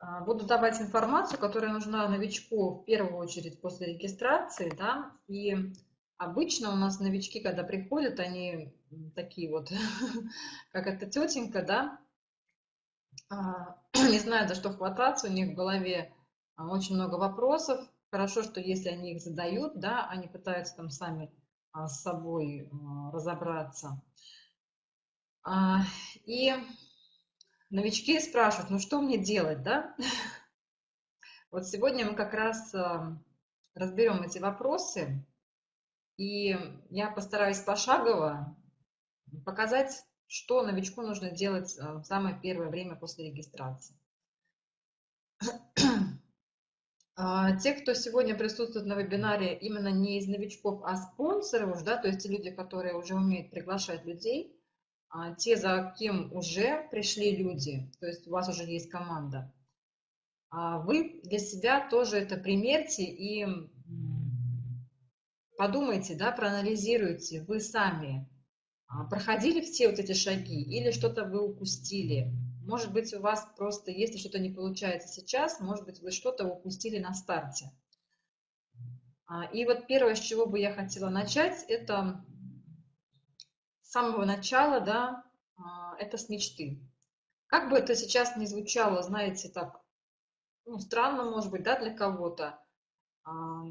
А, буду давать информацию, которая нужна новичку в первую очередь после регистрации, да, и обычно у нас новички, когда приходят, они такие вот, как эта тетенька, да, а, не знаю, за что хвататься, у них в голове а, очень много вопросов. Хорошо, что если они их задают, да, они пытаются там сами с собой разобраться. И новички спрашивают, ну что мне делать, да? Вот сегодня мы как раз а, разберем эти вопросы, и я постараюсь пошагово показать, что новичку нужно делать а, в самое первое время после регистрации. А, те, кто сегодня присутствует на вебинаре именно не из новичков, а спонсоров, да, то есть те люди, которые уже умеют приглашать людей, те, за кем уже пришли люди, то есть у вас уже есть команда, а вы для себя тоже это примерьте и подумайте, да, проанализируйте, вы сами а, проходили все вот эти шаги или что-то вы упустили. Может быть, у вас просто, если что-то не получается сейчас, может быть, вы что-то упустили на старте. И вот первое, с чего бы я хотела начать, это с самого начала, да, а, это с мечты. Как бы это сейчас не звучало, знаете, так, ну, странно, может быть, да, для кого-то, а,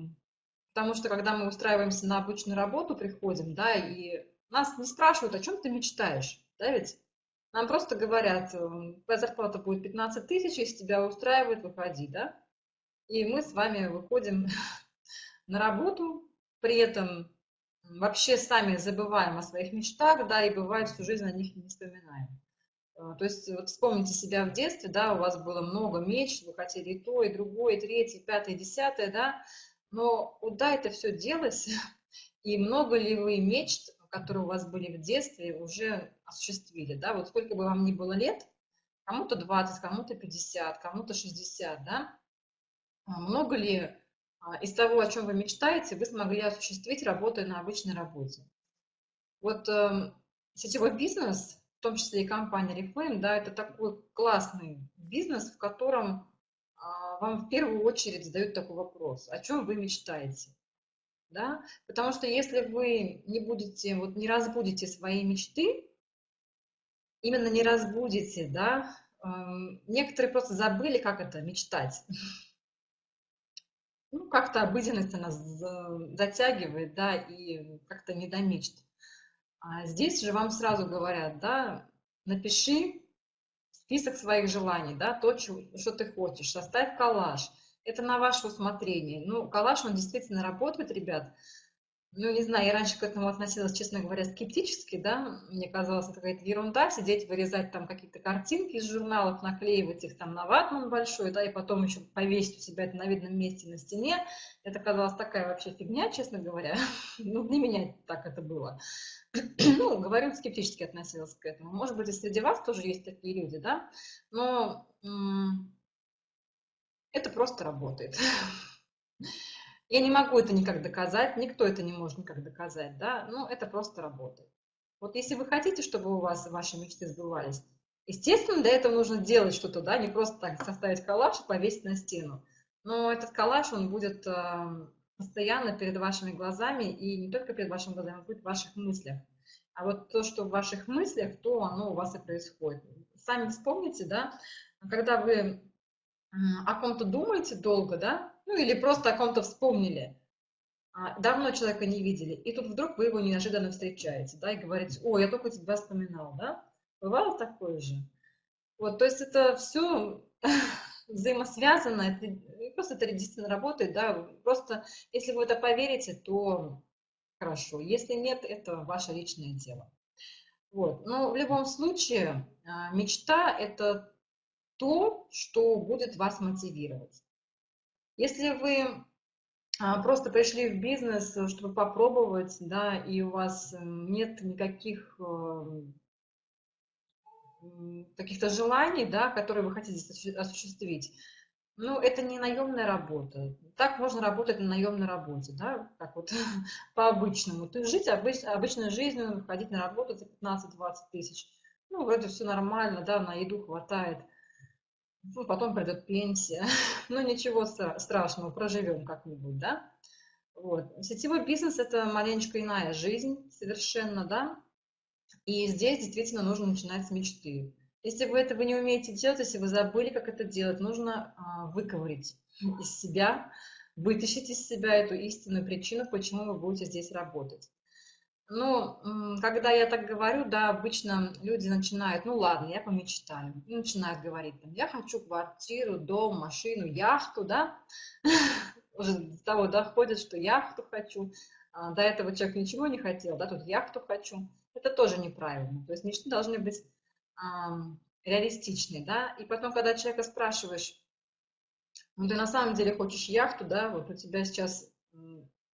потому что, когда мы устраиваемся на обычную работу, приходим, да, и нас не спрашивают, о чем ты мечтаешь, да, ведь? Нам просто говорят, твоя зарплата будет 15 тысяч, если тебя устраивает, выходи, да? И мы с вами выходим на работу, при этом вообще сами забываем о своих мечтах, да, и бывает всю жизнь о них не вспоминаем. А, то есть вот вспомните себя в детстве, да, у вас было много мечт, вы хотели и то, и другое, и третье, и пятое, и десятое, да, но куда это все делось, и много ли вы мечт, которые у вас были в детстве, уже осуществили, да, вот сколько бы вам ни было лет, кому-то 20, кому-то 50, кому-то 60, да, а много ли из того, о чем вы мечтаете, вы смогли осуществить, работая на обычной работе. Вот э, сетевой бизнес, в том числе и компания Reflame, да, это такой классный бизнес, в котором э, вам в первую очередь задают такой вопрос, о чем вы мечтаете. Да? Потому что если вы не будете, вот не разбудите свои мечты, именно не разбудите, да, э, некоторые просто забыли, как это мечтать. Ну, как-то обыденность она затягивает, да, и как-то не до мечт. А здесь же вам сразу говорят, да, напиши список своих желаний, да, то, что ты хочешь, составь коллаж. Это на ваше усмотрение. Ну, коллаж, он действительно работает, ребят. Ну, не знаю, я раньше к этому относилась, честно говоря, скептически, да, мне казалось, это какая-то ерунда, сидеть, вырезать там какие-то картинки из журналов, наклеивать их там на ватман большой, да, и потом еще повесить у себя это на видном месте на стене, это казалось такая вообще фигня, честно говоря, ну, для меня так это было. ну, говорю, скептически относилась к этому. Может быть, и среди вас тоже есть такие люди, да, но это просто работает. Я не могу это никак доказать, никто это не может никак доказать, да, но это просто работает. Вот если вы хотите, чтобы у вас ваши мечты сбывались, естественно, для этого нужно делать что-то, да, не просто так составить коллаж и повесить на стену. Но этот коллаж, он будет э, постоянно перед вашими глазами, и не только перед вашими глазами, он будет в ваших мыслях. А вот то, что в ваших мыслях, то оно у вас и происходит. Сами вспомните, да, когда вы о ком-то думаете долго, да, ну или просто о ком-то вспомнили, а, давно человека не видели, и тут вдруг вы его неожиданно встречаете, да, и говорите, о, я только тебя вспоминал, да? Бывало такое же? Вот, то есть это все взаимосвязано, это, просто это действительно работает, да, просто если вы это поверите, то хорошо, если нет, это ваше личное дело. Вот, но в любом случае а, мечта – это то, что будет вас мотивировать. Если вы а, просто пришли в бизнес, э, чтобы попробовать, да, и у вас э, нет никаких эм, каких-то желаний, да, которые вы хотите осуществить, ну, это не наемная работа. Так можно работать на наемной работе, да, как вот по-обычному. Ты жить обыч, обычной жизнью, ходить на работу за 15-20 тысяч. Ну, вроде все нормально, да, на еду хватает. Ну, потом придет пенсия, ну ничего страшного, проживем как-нибудь, да. Вот. Сетевой бизнес – это маленечко иная жизнь совершенно, да, и здесь действительно нужно начинать с мечты. Если вы этого не умеете делать, если вы забыли, как это делать, нужно а, выковырить из себя, вытащить из себя эту истинную причину, почему вы будете здесь работать. Ну, когда я так говорю, да, обычно люди начинают, ну ладно, я помечтаю, и начинают говорить, там, я хочу квартиру, дом, машину, яхту, да, уже до того доходит, что яхту хочу, а, до этого человек ничего не хотел, да, тут яхту хочу, это тоже неправильно, то есть мечты должны быть эм, реалистичны, да, и потом, когда человека спрашиваешь, ну ты на самом деле хочешь яхту, да, вот у тебя сейчас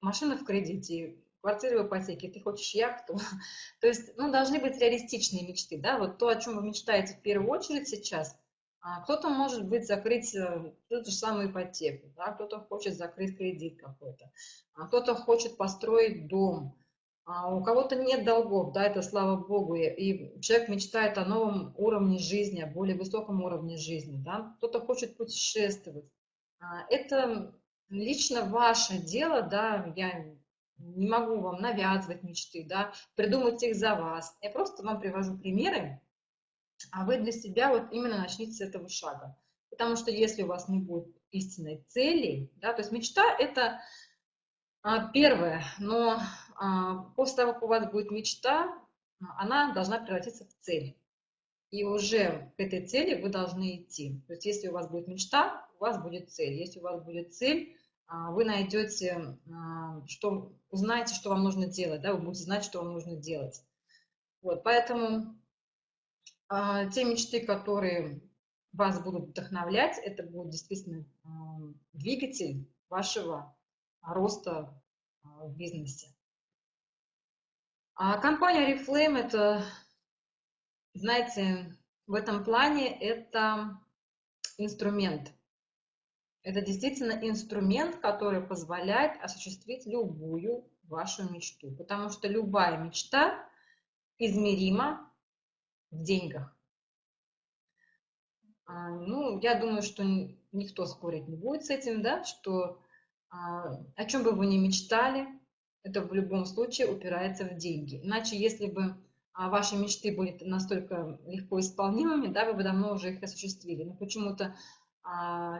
машина в кредите, квартиры в ипотеке, ты хочешь яхту. То есть, ну, должны быть реалистичные мечты, да, вот то, о чем вы мечтаете в первую очередь сейчас. А кто-то может быть закрыть э, ту же самую ипотеку, да, кто-то хочет закрыть кредит какой-то, а кто-то хочет построить дом, а у кого-то нет долгов, да, это слава богу, и человек мечтает о новом уровне жизни, о более высоком уровне жизни, да, кто-то хочет путешествовать. Это лично ваше дело, да, я не могу вам навязывать мечты, да, придумать их за вас. Я просто вам привожу примеры, а вы для себя вот именно начните с этого шага. Потому что если у вас не будет истинной цели, да, то есть мечта – это а, первое, но а, после того, как у вас будет мечта, она должна превратиться в цель. И уже к этой цели вы должны идти. То есть если у вас будет мечта, у вас будет цель. Если у вас будет цель, вы найдете, а, что, узнаете, что вам нужно делать, да, вы будете знать, что вам нужно делать. Вот, поэтому а, те мечты, которые вас будут вдохновлять, это будет действительно двигатель вашего роста в бизнесе. А компания Reflame это, знаете, в этом плане это инструмент – это действительно инструмент, который позволяет осуществить любую вашу мечту, потому что любая мечта измерима в деньгах. А, ну, я думаю, что никто спорить не будет с этим, да, что а, о чем бы вы ни мечтали, это в любом случае упирается в деньги. Иначе, если бы а, ваши мечты были настолько легко исполнимыми, да, вы бы давно уже их осуществили. Но почему-то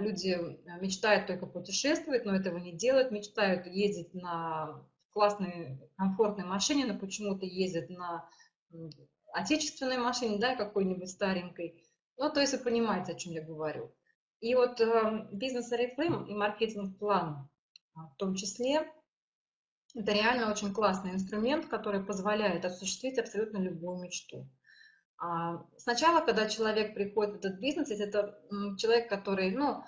люди э, мечтают только путешествовать, но этого не делают, мечтают ездить на классной, комфортной машине, но почему-то ездят на отечественной машине, да, какой-нибудь старенькой. Ну, то есть вы понимаете, о чем я говорю. И вот э, бизнес Oriflame и маркетинг-план а, в том числе, это реально очень классный инструмент, который позволяет осуществить абсолютно любую мечту. А, сначала, когда человек приходит в этот бизнес, это человек, который, ну,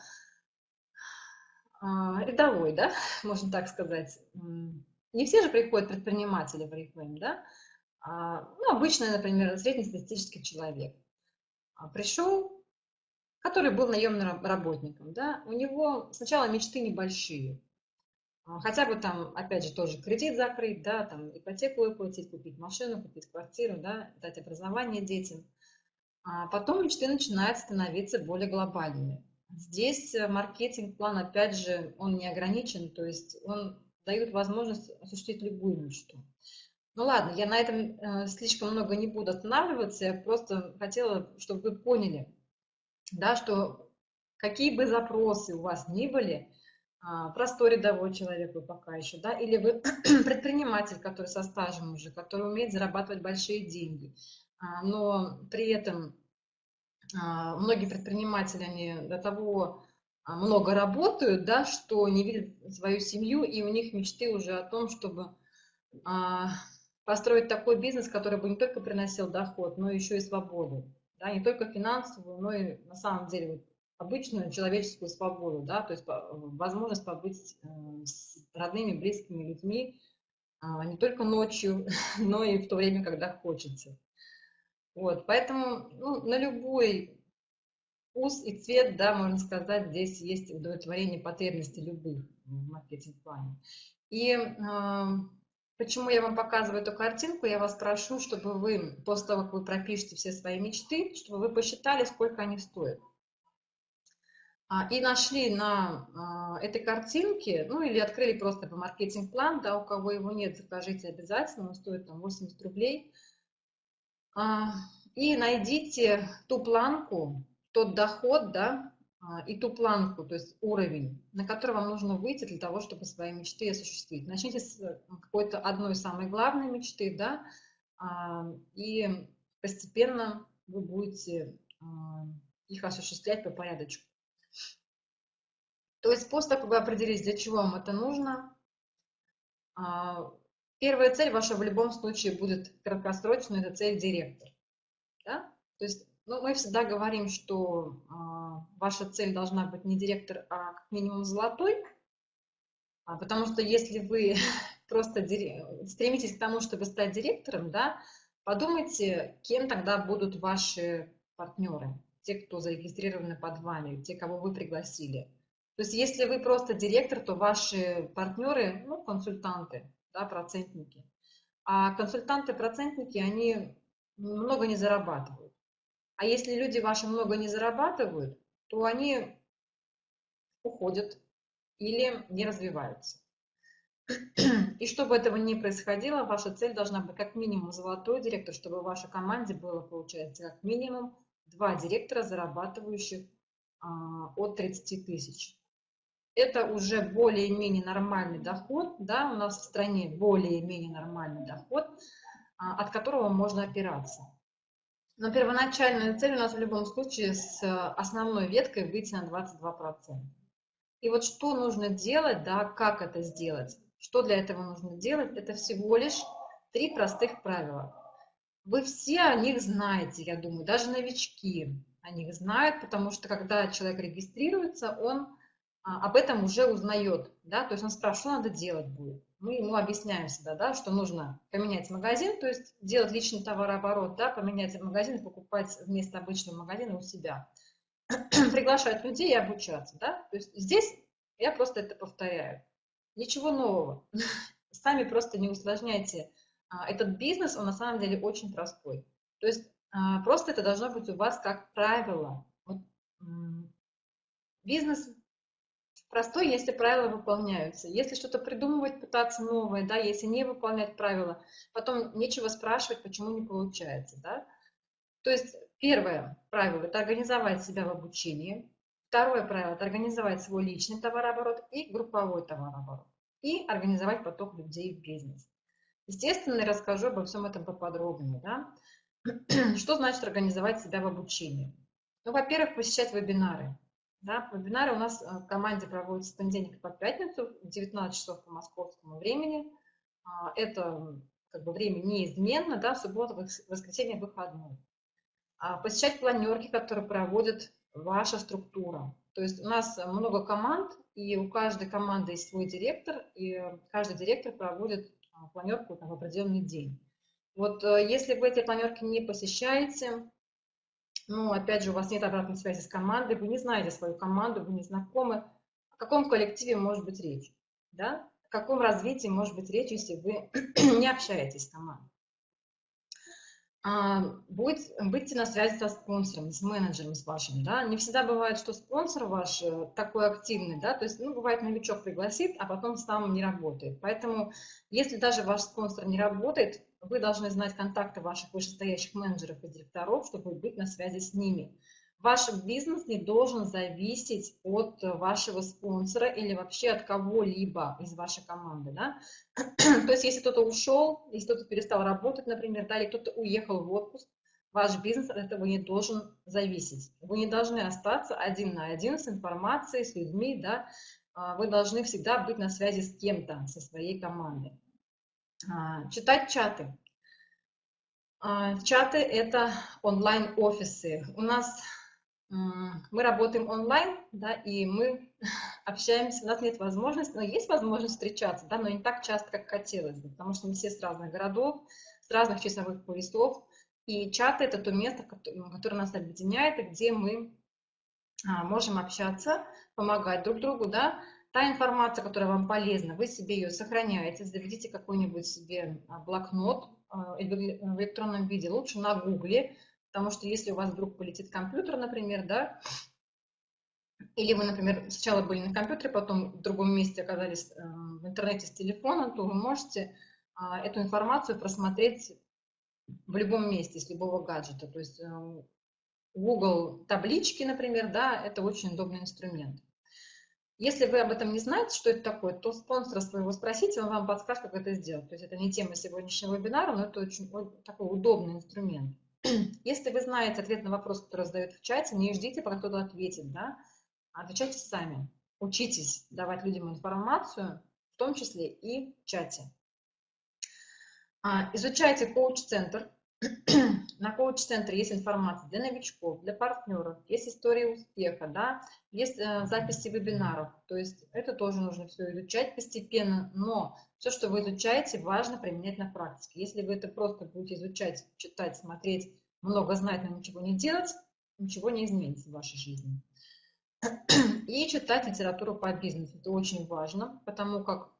а, рядовой, да, можно так сказать. Не все же приходят предприниматели в Oriflame, да. А, ну, обычный, например, среднестатистический человек. Пришел, который был наемным работником, да, у него сначала мечты небольшие. А, хотя бы там, опять же, тоже кредит закрыть, да, там ипотеку выплатить, купить машину, купить квартиру, да, дать образование детям. А потом мечты начинают становиться более глобальными. Здесь э, маркетинг-план, опять же, он не ограничен, то есть он дает возможность осуществить любую мечту. Ну ладно, я на этом э, слишком много не буду останавливаться, я просто хотела, чтобы вы поняли, да, что какие бы запросы у вас ни были, простой рядовой человек вы пока еще, да, или вы предприниматель, который со стажем уже, который умеет зарабатывать большие деньги, а, но при этом а, многие предприниматели, они до того много работают, да, что не видят свою семью, и у них мечты уже о том, чтобы построить такой бизнес, который бы не только приносил доход, но еще и свободу, да, не только финансовую, но и на самом деле обычную человеческую свободу, да, то есть возможность побыть э, с родными, близкими людьми а, не только ночью, но и в то время, когда хочется. Вот, поэтому ну, на любой вкус и цвет, да, можно сказать, здесь есть удовлетворение потребностей любых в маркетинг-плане. И э, почему я вам показываю эту картинку, я вас прошу, чтобы вы, после того, как вы пропишете все свои мечты, чтобы вы посчитали, сколько они стоят. А, и нашли на а, этой картинке, ну или открыли просто по маркетинг-план, да, у кого его нет, закажите обязательно, он стоит там 80 рублей. А, и найдите ту планку, тот доход, да, и ту планку, то есть уровень, на который вам нужно выйти для того, чтобы свои мечты осуществить. Начните с э, какой-то одной самой главной мечты, да, и постепенно вы будете их осуществлять по порядочку. То есть после того, как вы определились, для чего вам это нужно, а, первая цель ваша в любом случае будет краткосрочная, это цель директор. Да? То есть ну, мы всегда говорим, что а, ваша цель должна быть не директор, а как минимум золотой, а, потому что если вы просто стремитесь к тому, чтобы стать директором, да, подумайте, кем тогда будут ваши партнеры, те, кто зарегистрированы под вами, те, кого вы пригласили. То есть если вы просто директор, то ваши партнеры, ну, консультанты, да, процентники. А консультанты-процентники, они много не зарабатывают. А если люди ваши много не зарабатывают, то они уходят или не развиваются. И чтобы этого не происходило, ваша цель должна быть как минимум золотой директор, чтобы в вашей команде было, получается, как минимум два директора, зарабатывающих а, от 30 тысяч это уже более-менее нормальный доход, да, у нас в стране более-менее нормальный доход, а, от которого можно опираться. Но первоначальная цель у нас в любом случае с основной веткой выйти на 22%. И вот что нужно делать, да, как это сделать, что для этого нужно делать, это всего лишь три простых правила. Вы все о них знаете, я думаю, даже новички о них знают, потому что когда человек регистрируется, он а, об этом уже узнает, да, то есть он спрашивает, что надо делать будет. Мы ему объясняем всегда, да, что нужно поменять магазин, то есть делать личный товарооборот, да, поменять магазин покупать вместо обычного магазина у себя. Приглашать людей и обучаться, да, то есть здесь я просто это повторяю. Ничего нового. Сами просто не усложняйте. А, этот бизнес, он на самом деле очень простой. То есть а, просто это должно быть у вас как правило. Вот, бизнес простой, если правила выполняются. Если что-то придумывать, пытаться новое, да, если не выполнять правила, потом нечего спрашивать, почему не получается, да. То есть первое правило – это организовать себя в обучении. Второе правило – это организовать свой личный товарооборот и групповой товарооборот. И организовать поток людей в бизнес. Естественно, расскажу обо всем этом поподробнее. Да? Что значит организовать себя в обучении? Ну, во-первых, посещать вебинары. Да, вебинары у нас э, в команде проводятся с понедельника по пятницу в 19 часов по московскому времени. А, это как бы время неизменно, да, суббота, воскресенье, выходной. А, посещать планерки, которые проводит ваша структура. То есть у нас много команд, и у каждой команды есть свой директор, и каждый директор проводит а, планерку в определенный день. Вот э, если вы эти планерки не посещаете, ну, опять же, у вас нет обратной связи с командой, вы не знаете свою команду, вы не знакомы. О каком коллективе может быть речь? Да? О каком развитии может быть речь, если вы не общаетесь с командой? А, будет, будьте на связи со спонсором, с менеджером с вашим, да, не всегда бывает, что спонсор ваш э, такой активный, да, то есть, ну, бывает, новичок пригласит, а потом сам не работает, поэтому, если даже ваш спонсор не работает, вы должны знать контакты ваших вышестоящих менеджеров и директоров, чтобы быть на связи с ними. Ваш бизнес не должен зависеть от вашего спонсора или вообще от кого-либо из вашей команды. Да? То есть если кто-то ушел, если кто-то перестал работать, например, да, или кто-то уехал в отпуск, ваш бизнес от этого не должен зависеть. Вы не должны остаться один на один с информацией, с людьми. Да? А, вы должны всегда быть на связи с кем-то, со своей командой. А, читать чаты. А, чаты – это онлайн-офисы. У нас мы работаем онлайн, да, и мы общаемся, у нас нет возможности, но есть возможность встречаться, да, но не так часто, как хотелось бы, потому что мы все с разных городов, с разных часовых поясов, и чаты – это то место, которое нас объединяет, и где мы а, можем общаться, помогать друг другу, да, Та информация, которая вам полезна, вы себе ее сохраняете, заведите какой-нибудь себе а, блокнот а, в электронном виде, лучше на гугле, потому что если у вас вдруг полетит компьютер, например, да, или вы, например, сначала были на компьютере, потом в другом месте оказались э, в интернете с телефона, то вы можете а, эту информацию просмотреть в любом месте, с любого гаджета. То есть э, Google таблички, например, да, это очень удобный инструмент. Если вы об этом не знаете, что это такое, то спонсора своего спросите, он вам подскажет, как это сделать. То есть это не тема сегодняшнего вебинара, но это очень такой удобный инструмент. Если вы знаете ответ на вопрос, который задают в чате, не ждите, пока кто-то ответит, да, отвечайте сами. Учитесь давать людям информацию, в том числе и в чате. А, изучайте коуч-центр, на коуч-центре есть информация для новичков, для партнеров, есть история успеха, да, есть э, записи вебинаров. То есть это тоже нужно все изучать постепенно, но все, что вы изучаете, важно применять на практике. Если вы это просто будете изучать, читать, смотреть, много знать, но ничего не делать, ничего не изменится в вашей жизни. И читать литературу по бизнесу. Это очень важно, потому как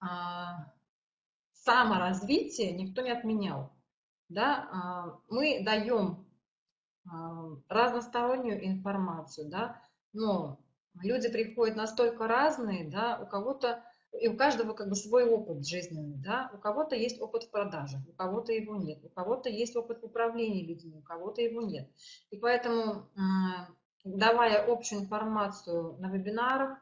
а, саморазвитие никто не отменял да, а, мы даем а, разностороннюю информацию, да, но люди приходят настолько разные, да, у кого-то, и у каждого как бы свой опыт жизненный, да, у кого-то есть опыт в продаже, у кого-то его нет, у кого-то есть опыт в управлении людьми, у кого-то его нет. И поэтому, давая общую информацию на вебинарах,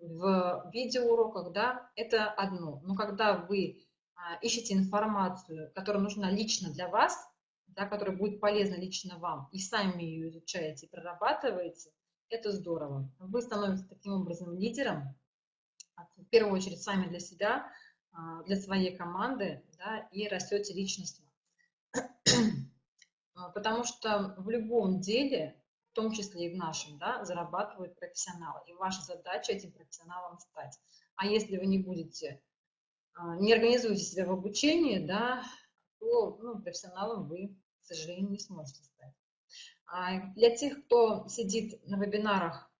в видеоуроках, да, это одно. Но когда вы ищете информацию, которая нужна лично для вас, да, которая будет полезна лично вам, и сами ее изучаете прорабатываете, это здорово. Вы становитесь таким образом лидером, а, в первую очередь сами для себя, а, для своей команды, да, и растете личностно. Потому что в любом деле, в том числе и в нашем, да, зарабатывают профессионалы. И ваша задача этим профессионалом стать. А если вы не будете а, не организуете себя в обучении, да, то ну, профессионалом вы, к сожалению, не сможете стать. А для тех, кто сидит на вебинарах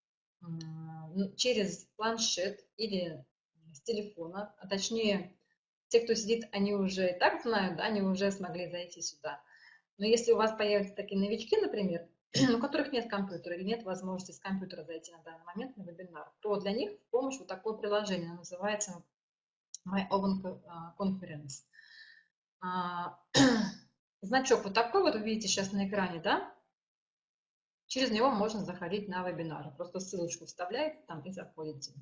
ну, через планшет или с телефона, а точнее, те, кто сидит, они уже и так знают, да, они уже смогли зайти сюда. Но если у вас появятся такие новички, например, у которых нет компьютера или нет возможности с компьютера зайти на данный момент на вебинар, то для них в помощь вот такое приложение, называется My Own Conference. Значок вот такой вот вы видите сейчас на экране, да? Через него можно заходить на вебинары. Просто ссылочку вставляете там и заходите.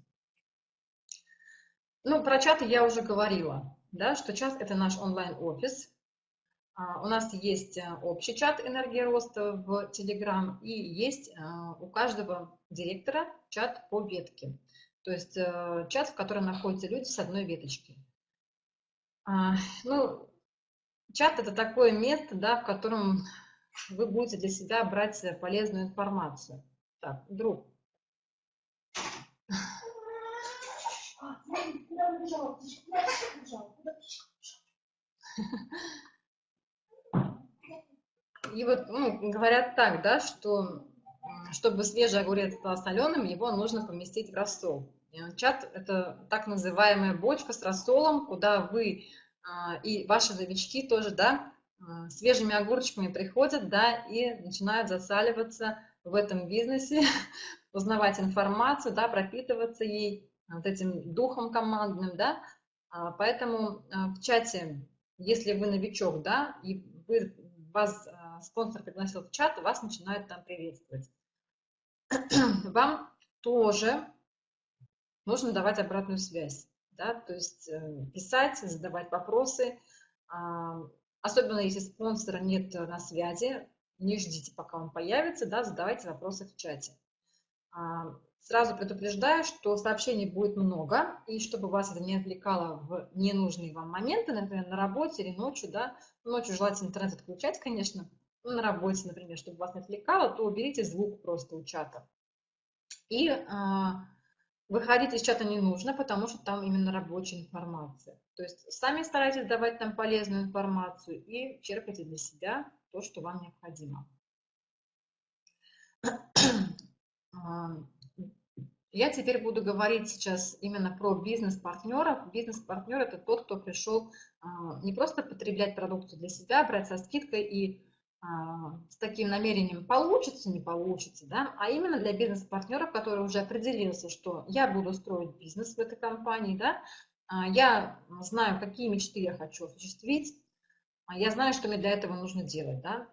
Ну, про чаты я уже говорила, да, что чат – это наш онлайн-офис. А, у нас есть э, общий чат «Энергия роста» в Telegram и есть э, у каждого директора чат по ветке. То есть э, чат, в котором находятся люди с одной веточки. А, ну, чат – это такое место, да, в котором вы будете для себя брать полезную информацию. Так, друг. И вот ну, говорят так, да, что чтобы свежий огурец стал соленым, его нужно поместить в рассол. Чат – это так называемая бочка с рассолом, куда вы а, и ваши новички тоже, да, а, свежими огурчиками приходят, да, и начинают засаливаться в этом бизнесе, узнавать информацию, да, пропитываться ей, вот этим духом командным, да. А, поэтому в чате, если вы новичок, да, и вы, вас спонсор пригласил в чат, вас начинают там приветствовать. Вам тоже нужно давать обратную связь, да, то есть э, писать, задавать вопросы, а, особенно если спонсора нет на связи, не ждите, пока он появится, да, задавайте вопросы в чате. А, сразу предупреждаю, что сообщений будет много, и чтобы вас это не отвлекало в ненужные вам моменты, например, на работе или ночью, да, ночью желательно интернет отключать, конечно, на работе, например, чтобы вас не отвлекало, то уберите звук просто у чата. И а, Выходить из чата не нужно, потому что там именно рабочая информация. То есть сами старайтесь давать там полезную информацию и черпайте для себя то, что вам необходимо. Я теперь буду говорить сейчас именно про бизнес-партнеров. Бизнес-партнер – это тот, кто пришел а, не просто потреблять продукцию для себя, брать со скидкой и а, с таким намерением получится, не получится, да, а именно для бизнес-партнеров, который уже определился, что я буду строить бизнес в этой компании, да, а, я знаю, какие мечты я хочу осуществить, а я знаю, что мне для этого нужно делать, да.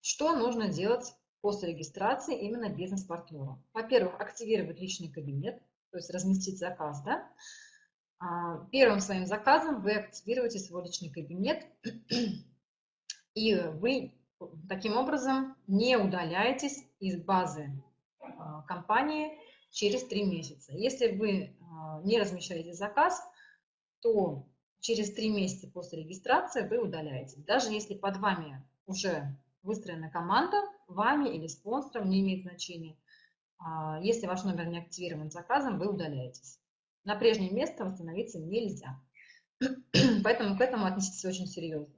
Что нужно делать после регистрации именно бизнес-партнеру? Во-первых, активировать личный кабинет, то есть разместить заказ, да. Первым своим заказом вы активируете свой личный кабинет, и вы таким образом не удаляетесь из базы а, компании через три месяца. Если вы а, не размещаете заказ, то через три месяца после регистрации вы удаляетесь. Даже если под вами уже выстроена команда, вами или спонсором, не имеет значения. А, если ваш номер не активирован заказом, вы удаляетесь. На прежнее место восстановиться нельзя. Поэтому к этому относитесь очень серьезно.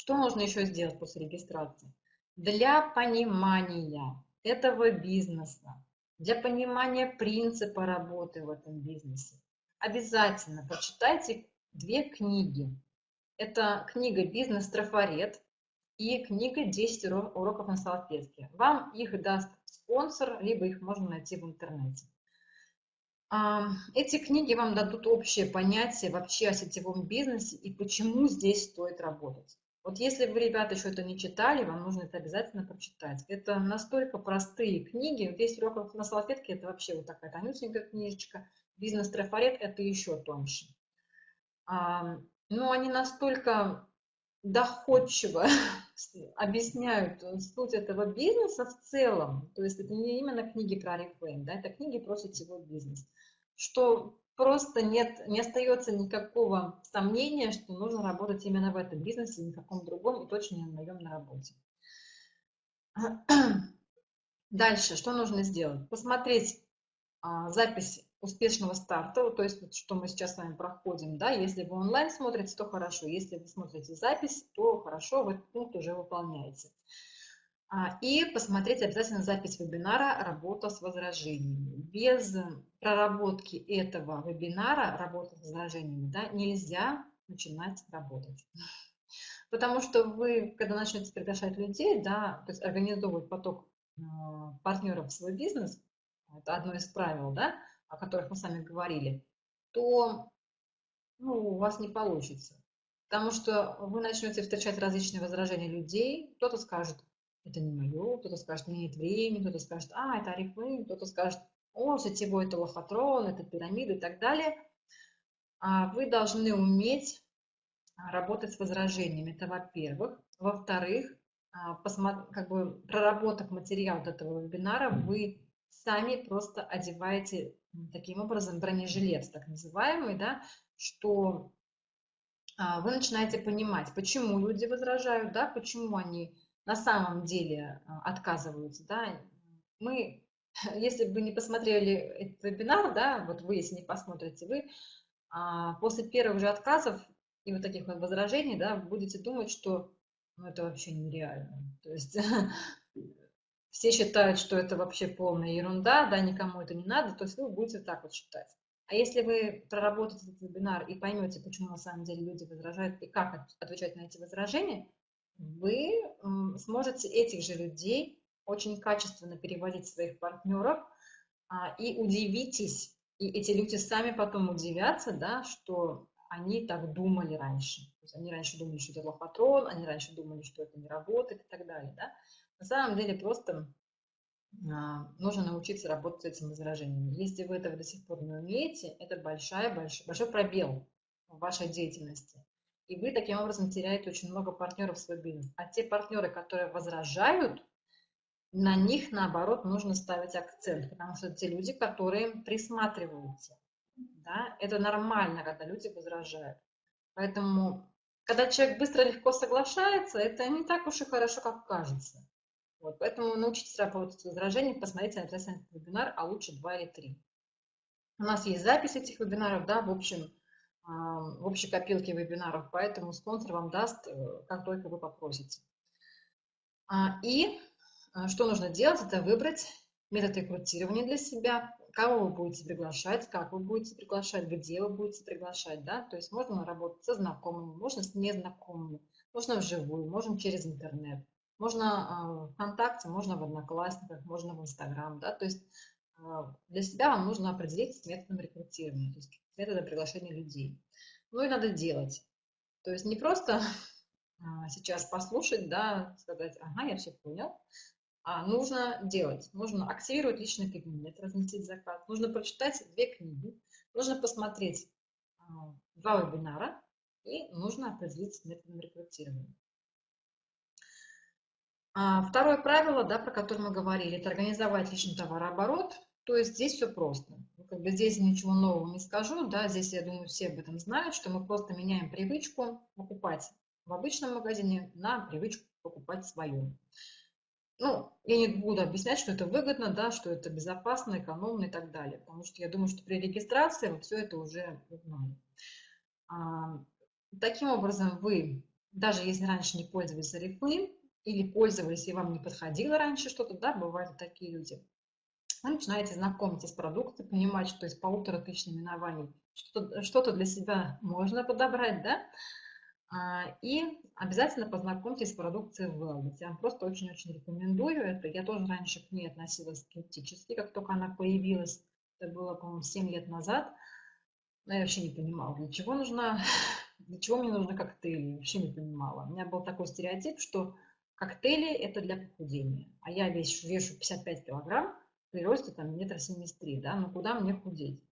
Что нужно еще сделать после регистрации? Для понимания этого бизнеса, для понимания принципа работы в этом бизнесе, обязательно прочитайте две книги. Это книга «Бизнес-трафарет» и книга «10 уроков на салфетке». Вам их даст спонсор, либо их можно найти в интернете. Эти книги вам дадут общее понятие вообще о сетевом бизнесе и почему здесь стоит работать. Вот если вы, ребята, еще это не читали, вам нужно это обязательно прочитать. Это настолько простые книги. Весь урок на салфетке – это вообще вот такая тонюсенькая книжечка. Бизнес-трафарет – это еще тоньше. А, но они настолько доходчиво объясняют суть этого бизнеса в целом. То есть это не именно книги про Oriflame, да, это книги про сетевой бизнес. Что просто нет, не остается никакого сомнения, что нужно работать именно в этом бизнесе, ни в каком другом, и точно не на наемной работе. Дальше, что нужно сделать? Посмотреть а, запись успешного старта, то есть что мы сейчас с вами проходим, да, если вы онлайн смотрите, то хорошо, если вы смотрите запись, то хорошо, вы этот пункт уже выполняете. А, и посмотреть обязательно запись вебинара «Работа с возражениями». Без проработки этого вебинара «Работа с возражениями» да, нельзя начинать работать. Потому что вы, когда начнете приглашать людей, да, то есть организовывать поток а, партнеров в свой бизнес, это одно из правил, да, о которых мы с вами говорили, то ну, у вас не получится. Потому что вы начнете встречать различные возражения людей. Кто-то скажет, это не мое, кто-то скажет, нет времени, кто-то скажет, а, это Арифлейм, кто-то скажет, о, сетевой это лохотрон, это пирамида и так далее. А вы должны уметь а, работать с возражениями, это во-первых. Во-вторых, а, как бы проработав материал этого вебинара, вы сами просто одеваете таким образом бронежилет, так называемый, да, что вы начинаете понимать, почему люди возражают, да, почему они на самом деле а, отказываются, да, мы, если бы не посмотрели этот вебинар, да, вот вы, если не посмотрите, вы а, после первых же отказов и вот таких вот возражений, да, будете думать, что ну, это вообще нереально. То есть все считают, что это вообще полная ерунда, да, никому это не надо, то есть вы будете так вот считать. А если вы проработаете этот вебинар и поймете, почему на самом деле люди возражают и как отвечать на эти возражения, вы сможете этих же людей очень качественно переводить своих партнеров а, и удивитесь, и эти люди сами потом удивятся, да, что они так думали раньше. То есть они раньше думали, что это лохотрон, они раньше думали, что это не работает и так далее. Да? На самом деле просто а, нужно научиться работать с этими возражениями. Если вы этого до сих пор не умеете, это большая, большой, большой пробел в вашей деятельности. И вы таким образом теряете очень много партнеров в свой бизнес. А те партнеры, которые возражают, на них, наоборот, нужно ставить акцент, потому что те люди, которые присматриваются. Да? Это нормально, когда люди возражают. Поэтому, когда человек быстро легко соглашается, это не так уж и хорошо, как кажется. Вот, поэтому научитесь работать с возражениями, посмотрите обязательно этот вебинар, а лучше два или три. У нас есть запись этих вебинаров, да, в общем, в общей копилке вебинаров, поэтому спонсор вам даст, э, как только вы попросите. А, и э, что нужно делать, это выбрать метод рекрутирования для себя, кого вы будете приглашать, как вы будете приглашать, где вы будете приглашать, да, то есть можно работать со знакомыми, можно с незнакомыми, можно вживую, можно через интернет, можно в ВКонтакте, можно в Одноклассниках, можно в Инстаграм, да, то есть для себя вам нужно определиться с методом рекрутирования, то есть методом приглашения людей. Ну и надо делать. То есть не просто сейчас послушать, да, сказать, ага, я все понял, а нужно делать. Нужно активировать личный кабинет, разместить заказ. Нужно прочитать две книги. Нужно посмотреть а, два вебинара. И нужно определиться с методом рекрутирования. А второе правило, да, про которое мы говорили, это организовать личный товарооборот. То есть здесь все просто. Ну, как бы здесь ничего нового не скажу. Да, здесь, я думаю, все об этом знают, что мы просто меняем привычку покупать в обычном магазине на привычку покупать свою ну, я не буду объяснять, что это выгодно, да, что это безопасно, экономно и так далее, потому что я думаю, что при регистрации вы все это уже узнали. А, таким образом, вы, даже если раньше не пользовались Oriflame или пользовались и вам не подходило раньше что-то, да, бывают такие люди, вы начинаете знакомиться с продуктом, понимать, что из полутора тысяч наименований что-то что для себя можно подобрать, да, а, и обязательно познакомьтесь с продукцией Wellness. Я вам просто очень-очень рекомендую это. Я тоже раньше к ней относилась скептически, как только она появилась. Это было, по-моему, 7 лет назад. Но я вообще не понимала, для чего нужна, для чего мне нужны коктейли. Вообще не понимала. У меня был такой стереотип, что коктейли – это для похудения. А я вешу, вешу 55 килограмм при росте там метр семьдесят да, ну куда мне худеть?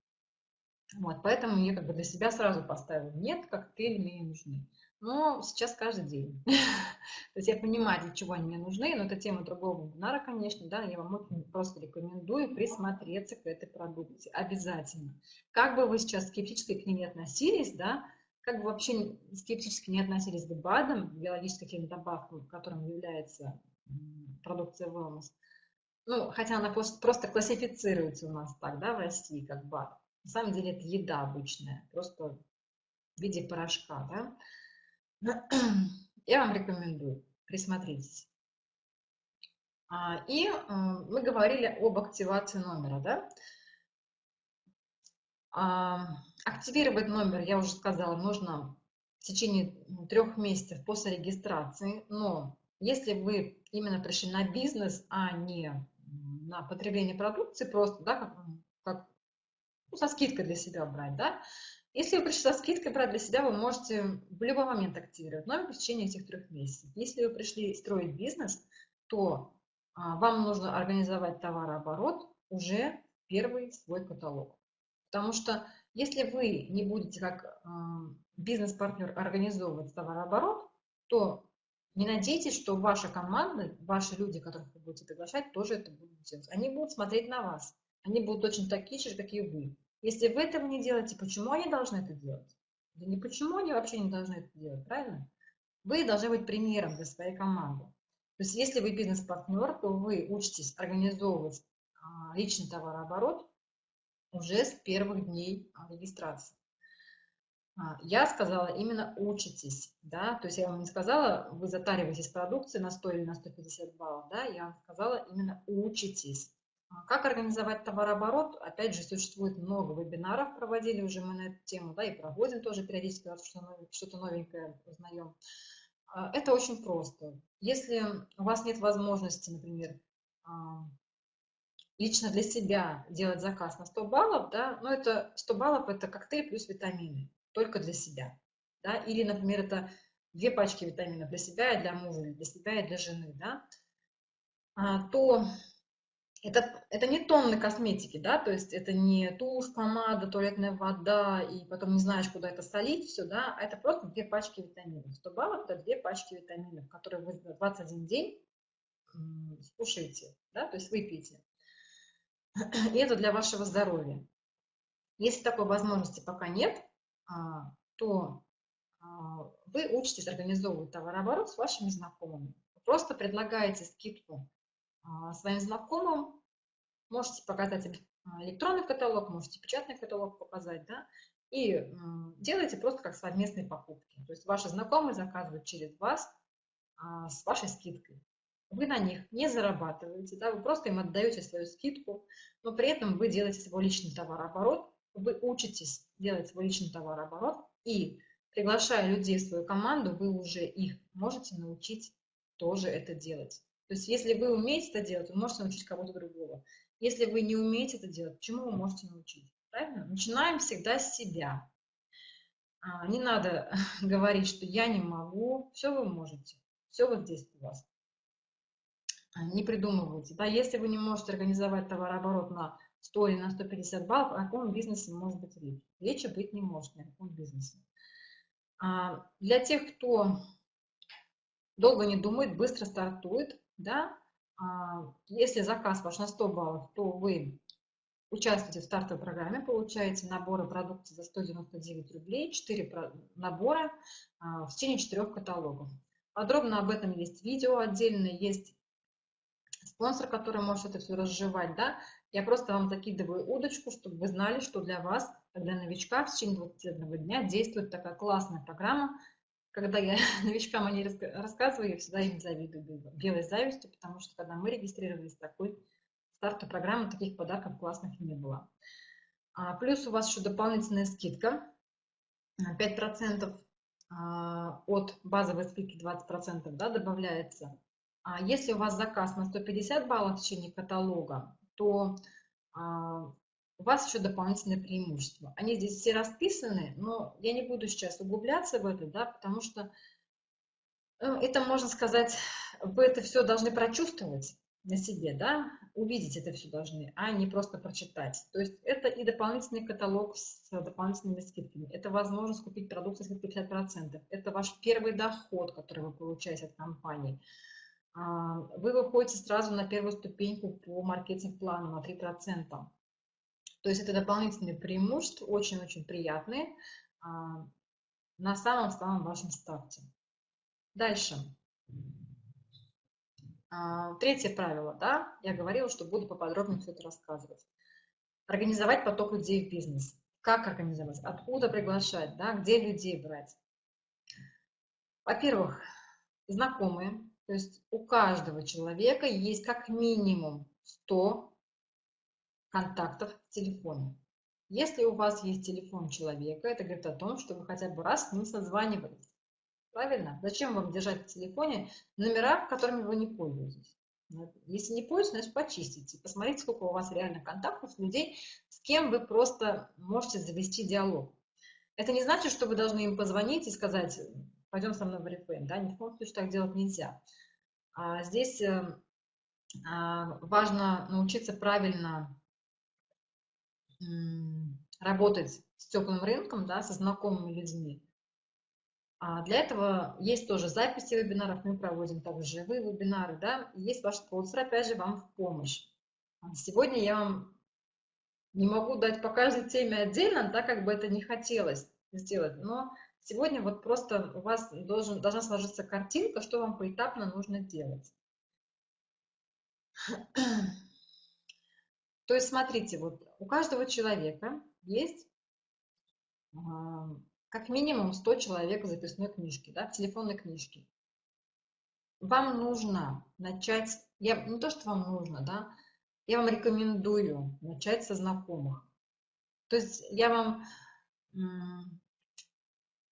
Вот, поэтому я как бы для себя сразу поставила, нет, коктейли мне не нужны но сейчас каждый день. То есть я понимаю, для чего они мне нужны, но это тема другого вебинара, конечно, да, я вам просто рекомендую присмотреться к этой продукции, обязательно. Как бы вы сейчас скептически к ней не относились, да, как бы вообще скептически не относились к БАДам, биологическим добавкам, которым является продукция wellness, ну, хотя она просто классифицируется у нас так, да, в России, как БАД. На самом деле это еда обычная, просто в виде порошка, да. Я вам рекомендую, присмотритесь. А, и э, мы говорили об активации номера, да? А, активировать номер, я уже сказала, нужно в течение трех месяцев после регистрации, но если вы именно пришли на бизнес, а не на потребление продукции, просто, да, как, как ну, со скидкой для себя брать, да, если вы пришли со скидкой брать для себя, вы можете в любой момент активировать номер в течение этих трех месяцев. Если вы пришли строить бизнес, то а, вам нужно организовать товарооборот уже первый свой каталог. Потому что если вы не будете как а, бизнес-партнер организовывать товарооборот, то не надейтесь, что ваша команда, ваши люди, которых вы будете приглашать, тоже это будут делать. Они будут смотреть на вас. Они будут точно такие же, и вы. Если вы этого не делаете, почему они должны это делать? Да не почему они вообще не должны это делать, правильно? Вы должны быть примером для своей команды. То есть если вы бизнес-партнер, то вы учитесь организовывать а, личный товарооборот уже с первых дней а, регистрации. А, я сказала именно учитесь, да, то есть я вам не сказала, вы затариваетесь продукцией на 100 или на 150 баллов, да, я вам сказала именно учитесь. А как организовать товарооборот? Опять же, существует много вебинаров, проводили уже мы на эту тему, да, и проводим тоже периодически, что-то новенькое узнаем. А, это очень просто. Если у вас нет возможности, например, лично для себя делать заказ на 100 баллов, да, но это 100 баллов – это коктейль плюс витамины, только для себя. Да, или, например, это две пачки витаминов для себя и для мужа, для себя и для жены, да, то это, это не тонны косметики, да, то есть это не тушь, помада, туалетная вода, и потом не знаешь, куда это солить, все, да, а это просто две пачки витаминов. 100 баллов – это две пачки витаминов, которые вы 21 день скушаете, да, то есть выпьете. И это для вашего здоровья. Если такой возможности пока нет, а, то а, вы учитесь организовывать товарооборот с вашими знакомыми. Просто предлагаете скидку а, своим знакомым. Можете показать а, электронный каталог, можете печатный каталог показать, да, и делайте просто как совместные покупки. То есть ваши знакомые заказывают через вас а, с вашей скидкой. Вы на них не зарабатываете, да, вы просто им отдаете свою скидку, но при этом вы делаете свой личный товарооборот, вы учитесь делать свой личный товарооборот, и приглашая людей в свою команду, вы уже их можете научить тоже это делать. То есть если вы умеете это делать, вы можете научить кого-то другого. Если вы не умеете это делать, чему вы можете научить? Правильно? Начинаем всегда с себя. А, не надо говорить, что я не могу. Все вы можете. Все вот здесь у вас. А, не придумывайте. Да? Если вы не можете организовать товарооборот на 100 или на 150 баллов, о каком бизнесе может быть речь? Речи быть не может ни о каком бизнесе. А, для тех, кто долго не думает, быстро стартует, да, а, если заказ ваш на 100 баллов, то вы участвуете в стартовой программе, получаете наборы продукции за 199 рублей, 4 набора а, в течение 4 каталогов. Подробно об этом есть видео отдельно, есть спонсор, который может это все разжевать, да. Я просто вам закидываю удочку, чтобы вы знали, что для вас, для новичка, в течение 21 дня действует такая классная программа, когда я новичкам о ней рассказываю, я всегда им завидую белой завистью, потому что когда мы регистрировались, такой стартовой программы, таких подарков классных не было. А, плюс у вас еще дополнительная скидка, 5% а, от базовой скидки 20% да, добавляется. А если у вас заказ на 150 баллов в течение каталога, то а, у вас еще дополнительные преимущества. Они здесь все расписаны, но я не буду сейчас углубляться в это, да, потому что э, это, можно сказать, вы это все должны прочувствовать на себе, да, увидеть это все должны, а не просто прочитать. То есть это и дополнительный каталог с дополнительными скидками, это возможность купить продукцию с 50%, это ваш первый доход, который вы получаете от компании. А, вы выходите сразу на первую ступеньку по маркетинг-плану на 3%. То есть это дополнительные преимущества, очень-очень приятные а, на самом-самом вашем старте. Дальше. А, третье правило, да, я говорила, что буду поподробнее все это рассказывать. Организовать поток людей в бизнес. Как организовать? Откуда приглашать? Да? Где людей брать? Во-первых, знакомые. То есть у каждого человека есть как минимум 100 контактов в телефоне. Если у вас есть телефон человека, это говорит о том, что вы хотя бы раз с ним созванивались. Правильно? Зачем вам держать в телефоне номера, которыми вы не пользуетесь? Если не пользуетесь, значит почистите. Посмотрите, сколько у вас реально контактов людей, с кем вы просто можете завести диалог. Это не значит, что вы должны им позвонить и сказать, пойдем со мной в РФМ. Да? Ни в коем случае так делать нельзя. А здесь э, а, важно научиться правильно работать с теплым рынком, да, со знакомыми людьми. А для этого есть тоже записи вебинаров, мы проводим также живые вебинары, да, есть ваш спонсор, опять же, вам в помощь. Сегодня я вам не могу дать по каждой теме отдельно, так как бы это не хотелось сделать, но сегодня вот просто у вас должен, должна сложиться картинка, что вам поэтапно нужно делать. То есть, смотрите, вот у каждого человека есть а, как минимум 100 человек в записной книжке, да, в телефонной книжке. Вам нужно начать, я, не то, что вам нужно, да, я вам рекомендую начать со знакомых. То есть я вам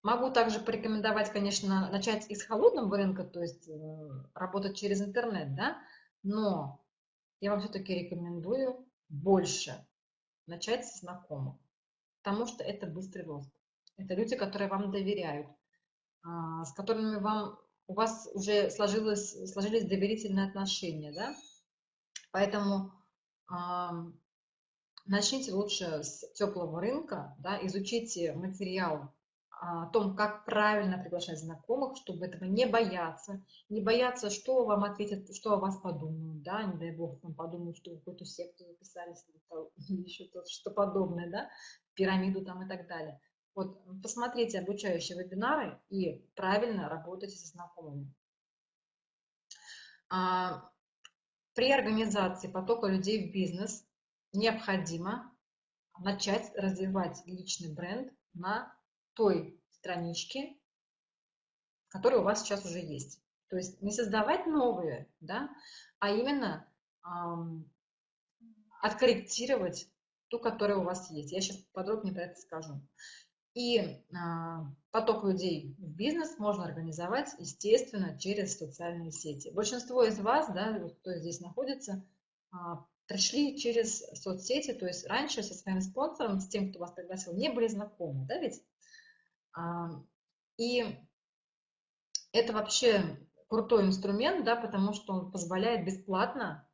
могу также порекомендовать, конечно, начать из холодного рынка, то есть э, работать через интернет, да, но я вам все-таки рекомендую больше начать со знакомых, потому что это быстрый рост. Это люди, которые вам доверяют, а, с которыми вам, у вас уже сложилось, сложились доверительные отношения, да? Поэтому начните лучше с теплого рынка, да, изучите материал о том, как правильно приглашать знакомых, чтобы этого не бояться, не бояться, что вам ответят, что о вас подумают, да, не дай бог там подумают, что вы какую-то секту записались еще то, что подобное, да, пирамиду там и так далее. Вот посмотрите обучающие вебинары и правильно работайте со знакомыми. А, при организации потока людей в бизнес необходимо начать развивать личный бренд на той страничке, которая у вас сейчас уже есть. То есть не создавать новые, да, а именно эм, откорректировать ту, которая у вас есть. Я сейчас подробнее про это скажу. И а, поток людей в бизнес можно организовать, естественно, через социальные сети. Большинство из вас, да, кто здесь находится, а, пришли через соцсети, то есть раньше со своим спонсором, с тем, кто вас пригласил, не были знакомы, да ведь? И это вообще крутой инструмент, да, потому что он позволяет бесплатно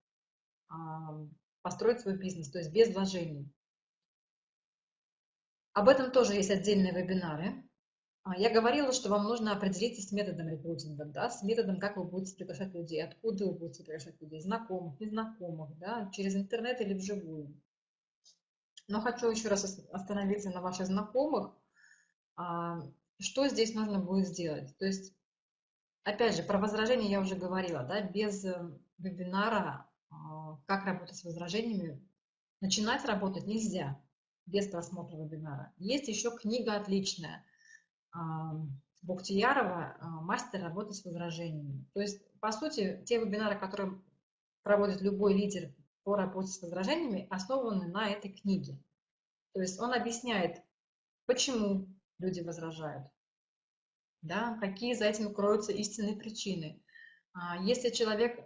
построить свой бизнес, то есть без вложений. Об этом тоже есть отдельные вебинары. А, я говорила, что вам нужно определиться с методом рекрутинга, да, с методом, как вы будете приглашать людей, откуда вы будете приглашать людей, знакомых, незнакомых, да, через интернет или вживую. Но хочу еще раз остановиться на ваших знакомых. А, что здесь нужно будет сделать? То есть, опять же, про возражения я уже говорила, да, без э, вебинара а, «Как работать с возражениями» начинать работать нельзя без просмотра вебинара. Есть еще книга отличная а, «Мастер работы с возражениями». То есть, по сути, те вебинары, которые проводит любой лидер по работе с возражениями, основаны на этой книге. То есть он объясняет, почему люди возражают, да, какие за этим кроются истинные причины. А, если человек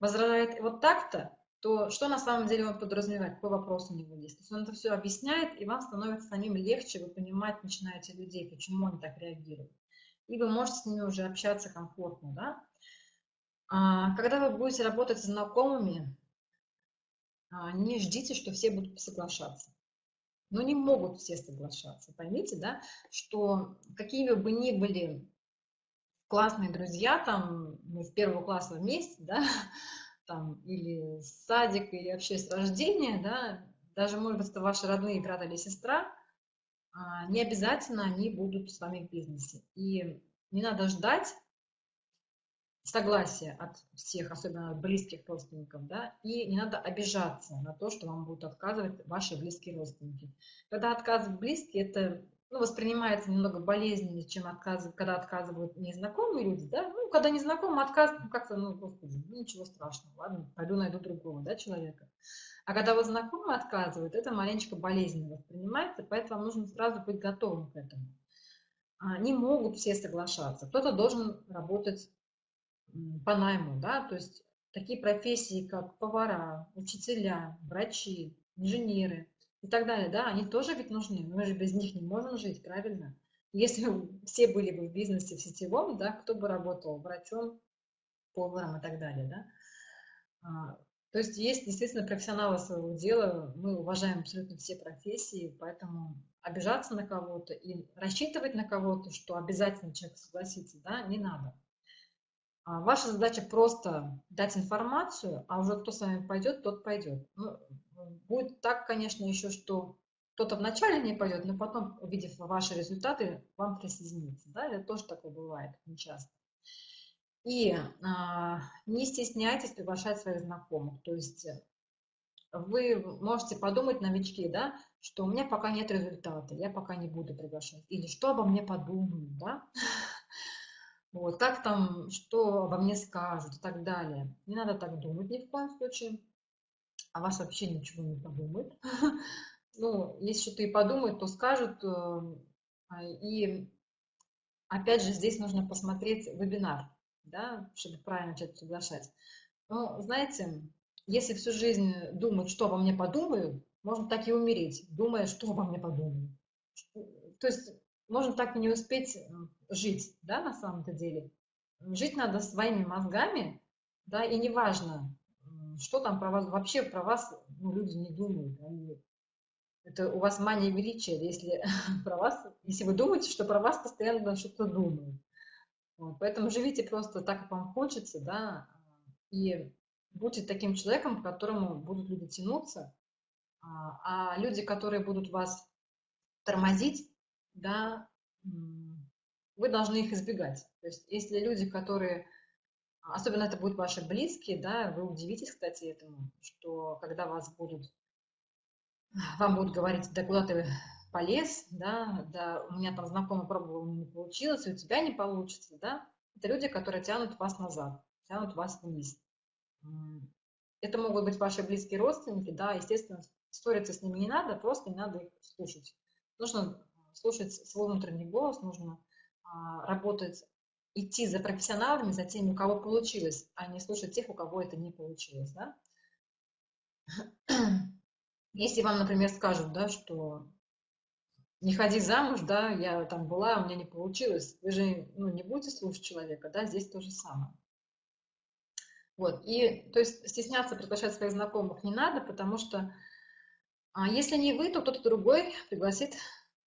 возражает вот так-то, то что на самом деле он подразумевает, какой вопрос у него есть. То есть он это все объясняет, и вам становится самим легче, вы понимать начинаете людей, почему они так реагируют. И вы можете с ними уже общаться комфортно. Да? А, когда вы будете работать с знакомыми, а, не ждите, что все будут соглашаться. Но не могут все соглашаться. Поймите, да, что какими бы ни были классные друзья, там, мы с первого класса вместе, да, там, или с садика, или вообще с рождения, да, даже, может быть, это ваши родные брат или сестра, а, не обязательно они будут с вами в бизнесе. И не надо ждать согласия от всех, особенно от близких родственников, да, и не надо обижаться на то, что вам будут отказывать ваши близкие родственники. Когда отказывают близкие, это ну, воспринимается немного болезненнее, чем отказ, когда отказывают незнакомые люди, да, ну, когда незнакомый отказ, ну, как-то, ну, господи, ничего страшного, ладно, пойду найду другого, да, человека. А когда вот знакомый отказывает, это маленечко болезненно воспринимается, поэтому вам нужно сразу быть готовым к этому. А, не могут все соглашаться, кто-то должен работать по найму, да, то есть такие профессии, как повара, учителя, врачи, инженеры, и так далее, да, они тоже ведь нужны, мы же без них не можем жить, правильно? Если все были бы в бизнесе в сетевом, да, кто бы работал врачом, поваром и так далее, да. А, то есть есть действительно профессионалы своего дела, мы уважаем абсолютно все профессии, поэтому обижаться на кого-то и рассчитывать на кого-то, что обязательно человек согласится, да, не надо. А ваша задача просто дать информацию, а уже кто с вами пойдет, тот пойдет. Ну, Будет так, конечно, еще, что кто-то вначале не пойдет, но потом, увидев ваши результаты, вам присоединится. Да? Это тоже такое бывает нечасто. И а, не стесняйтесь приглашать своих знакомых. То есть вы можете подумать, новички, да, что у меня пока нет результата, я пока не буду приглашать. Или что обо мне подумают, да? Вот, как там, что обо мне скажут и так далее. Не надо так думать ни в коем случае а вас вообще ничего не подумает. Ну, если что-то и подумают, то скажут. Эм, а, и опять же, здесь нужно посмотреть вебинар, да, чтобы правильно начать приглашать. Ну, знаете, если всю жизнь думать, что обо мне подумают, можно так и умереть, думая, что обо мне подумают. То есть можно так и не успеть жить, да, на самом-то деле. Жить надо своими мозгами, да, и неважно, что там про вас, вообще про вас ну, люди не думают. Они, это у вас мания величия, если про вас, если вы думаете, что про вас постоянно что-то думают. Вот, поэтому живите просто так, как вам хочется, да, и будьте таким человеком, к которому будут люди тянуться, а, а люди, которые будут вас тормозить, да, вы должны их избегать. То есть если люди, которые Особенно это будут ваши близкие, да, вы удивитесь, кстати, этому, что когда вас будут, вам будут говорить, да куда ты полез, да, да, у меня там знакомый пробовал, не получилось, и у тебя не получится, да, это люди, которые тянут вас назад, тянут вас вниз. Это могут быть ваши близкие родственники, да, естественно, ссориться с ними не надо, просто не надо их слушать. Нужно слушать свой внутренний голос, нужно а, работать, идти за профессионалами, за теми, у кого получилось, а не слушать тех, у кого это не получилось. Да? Если вам, например, скажут, да, что не ходи замуж, да, я там была, у меня не получилось, вы же ну, не будете слушать человека, да, здесь то же самое. Вот, и, то есть, стесняться приглашать своих знакомых не надо, потому что а если не вы, то кто-то другой пригласит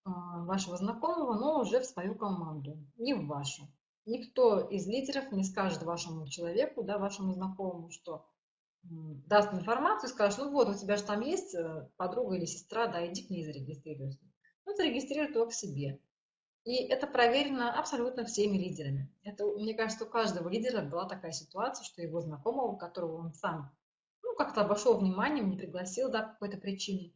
вашего знакомого, но уже в свою команду, не в вашу. Никто из лидеров не скажет вашему человеку, да, вашему знакомому, что даст информацию скажет, ну вот, у тебя же там есть э, подруга или сестра, да, иди к ней зарегистрируйся. Ну, зарегистрируй к себе. И это проверено абсолютно всеми лидерами. Это, мне кажется, у каждого лидера была такая ситуация, что его знакомого, которого он сам ну, как-то обошел вниманием, не пригласил, да, по какой-то причине,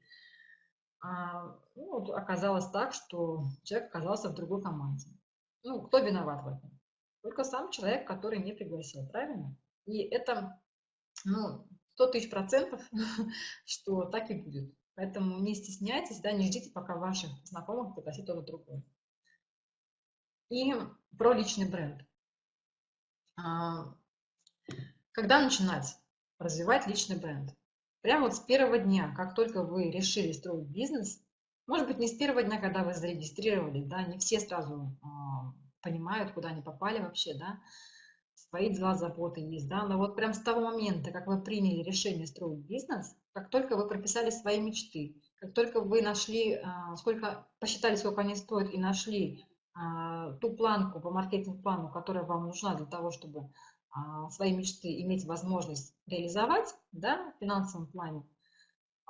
а, ну, оказалось так, что человек оказался в другой команде. Ну, кто виноват в этом? Только сам человек, который не пригласил, правильно? И это, ну, 100 тысяч процентов, что так и будет. Поэтому не стесняйтесь, да, не ждите, пока ваших знакомых пригласит кто-то другой. И про личный бренд. А, когда начинать развивать личный бренд? Прямо вот с первого дня, как только вы решили строить бизнес, может быть, не с первого дня, когда вы зарегистрировали, да, не все сразу а, понимают, куда они попали вообще, да, свои дела, заботы есть, да, но вот прям с того момента, как вы приняли решение строить бизнес, как только вы прописали свои мечты, как только вы нашли, а, сколько, посчитали, сколько они стоят и нашли а, ту планку по маркетинг-плану, которая вам нужна для того, чтобы свои мечты иметь возможность реализовать да, в финансовом плане,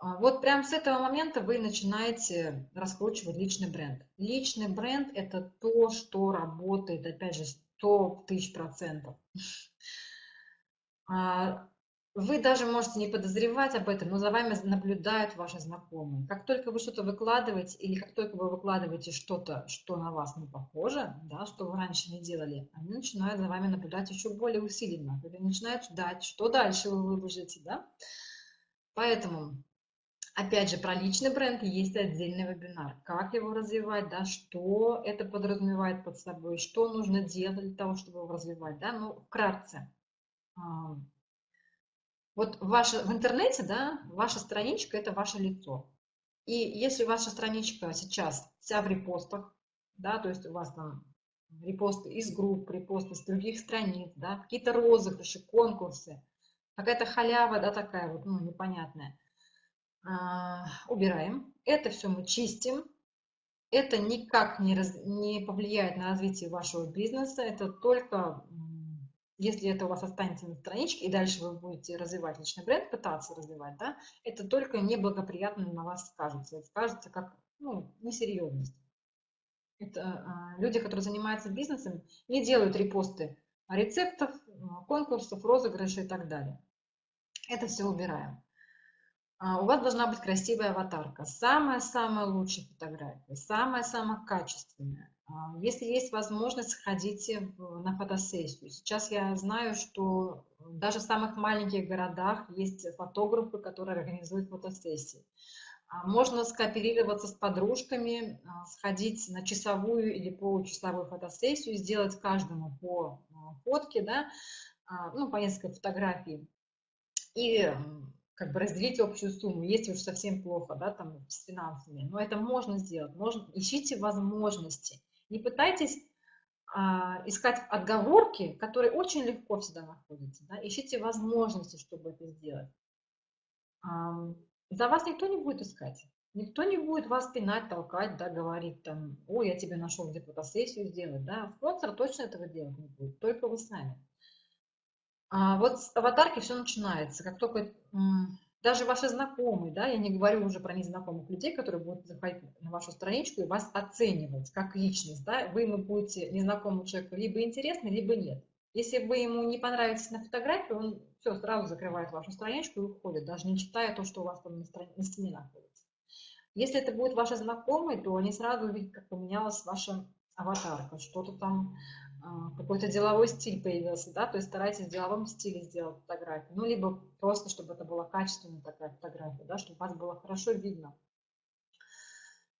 вот прямо с этого момента вы начинаете раскручивать личный бренд. Личный бренд – это то, что работает, опять же, 100 тысяч процентов. А, вы даже можете не подозревать об этом, но за вами наблюдают ваши знакомые. Как только вы что-то выкладываете, или как только вы выкладываете что-то, что на вас не похоже, да, что вы раньше не делали, они начинают за вами наблюдать еще более усиленно. Они начинают ждать, что дальше вы выложите. Да? Поэтому Опять же, про личный бренд есть отдельный вебинар. Как его развивать, да, что это подразумевает под собой, что нужно делать для того, чтобы его развивать. Да? Ну, вкратце. Вот ваша, в интернете, да, ваша страничка – это ваше лицо. И если ваша страничка сейчас вся в репостах, да, то есть у вас там репосты из групп, репосты с других страниц, да, какие-то розыгрыши, конкурсы, какая-то халява, да, такая вот, ну, непонятная – а, убираем. Это все мы чистим. Это никак не, раз, не повлияет на развитие вашего бизнеса. Это только, если это у вас останется на страничке, и дальше вы будете развивать личный бренд, пытаться развивать, да, это только неблагоприятно на вас скажется. Это скажется как ну, несерьезность. Это а, люди, которые занимаются бизнесом, не делают репосты рецептов, конкурсов, розыгрышей и так далее. Это все убираем. А, у вас должна быть красивая аватарка, самая-самая лучшая фотография, самая-самая качественная. А, если есть возможность, сходите на фотосессию. Сейчас я знаю, что даже в самых маленьких городах есть фотографы, которые организуют фотосессии. А, можно скооперироваться с подружками, сходить на часовую или получасовую фотосессию, сделать каждому по фотке, да, ну, по несколько фотографий. И как бы разделить общую сумму, если уж совсем плохо, да, там, с финансами. Но это можно сделать. Можно, ищите возможности. Не пытайтесь а, искать отговорки, которые очень легко всегда находятся. Да? Ищите возможности, чтобы это сделать. А, за вас никто не будет искать. Никто не будет вас пинать, толкать, да, говорить там, ой, я тебе нашел где фотосессию сделать, да. Спонсор точно этого делать не будет, только вы сами. А вот с аватарки все начинается. Как только даже ваши знакомые, да, я не говорю уже про незнакомых людей, которые будут заходить на вашу страничку и вас оценивать как личность, да, вы ему будете незнакомому человеку либо интересны, либо нет. Если вы ему не понравитесь на фотографии, он все, сразу закрывает вашу страничку и уходит, даже не читая то, что у вас там на, страни... на стене находится. Если это будет ваши знакомые, то они сразу увидят, как поменялась ваша аватарка, что-то там какой-то деловой стиль появился, да, то есть старайтесь в деловом стиле сделать фотографию, ну, либо просто, чтобы это была качественная такая фотография, да, чтобы вас было хорошо видно.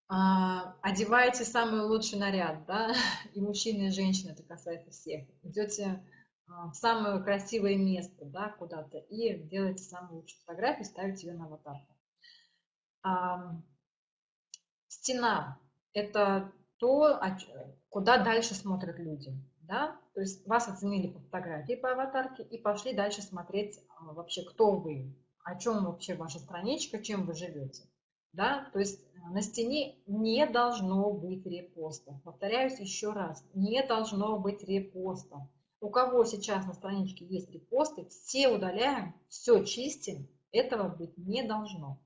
а, одеваете самый лучший наряд, да, и мужчины, и женщины, это касается всех. Идете а, в самое красивое место, да, куда-то, и делаете самую лучшую фотографию, ставите ее на аватарку. А, стена – это то, куда дальше смотрят люди, да, то есть вас оценили по фотографии, по аватарке, и пошли дальше смотреть вообще, кто вы, о чем вообще ваша страничка, чем вы живете да, то есть э, на стене не должно быть репоста. Повторяюсь еще раз, не должно быть репоста. У кого сейчас на страничке есть репосты, все удаляем, все чистим, этого быть не должно.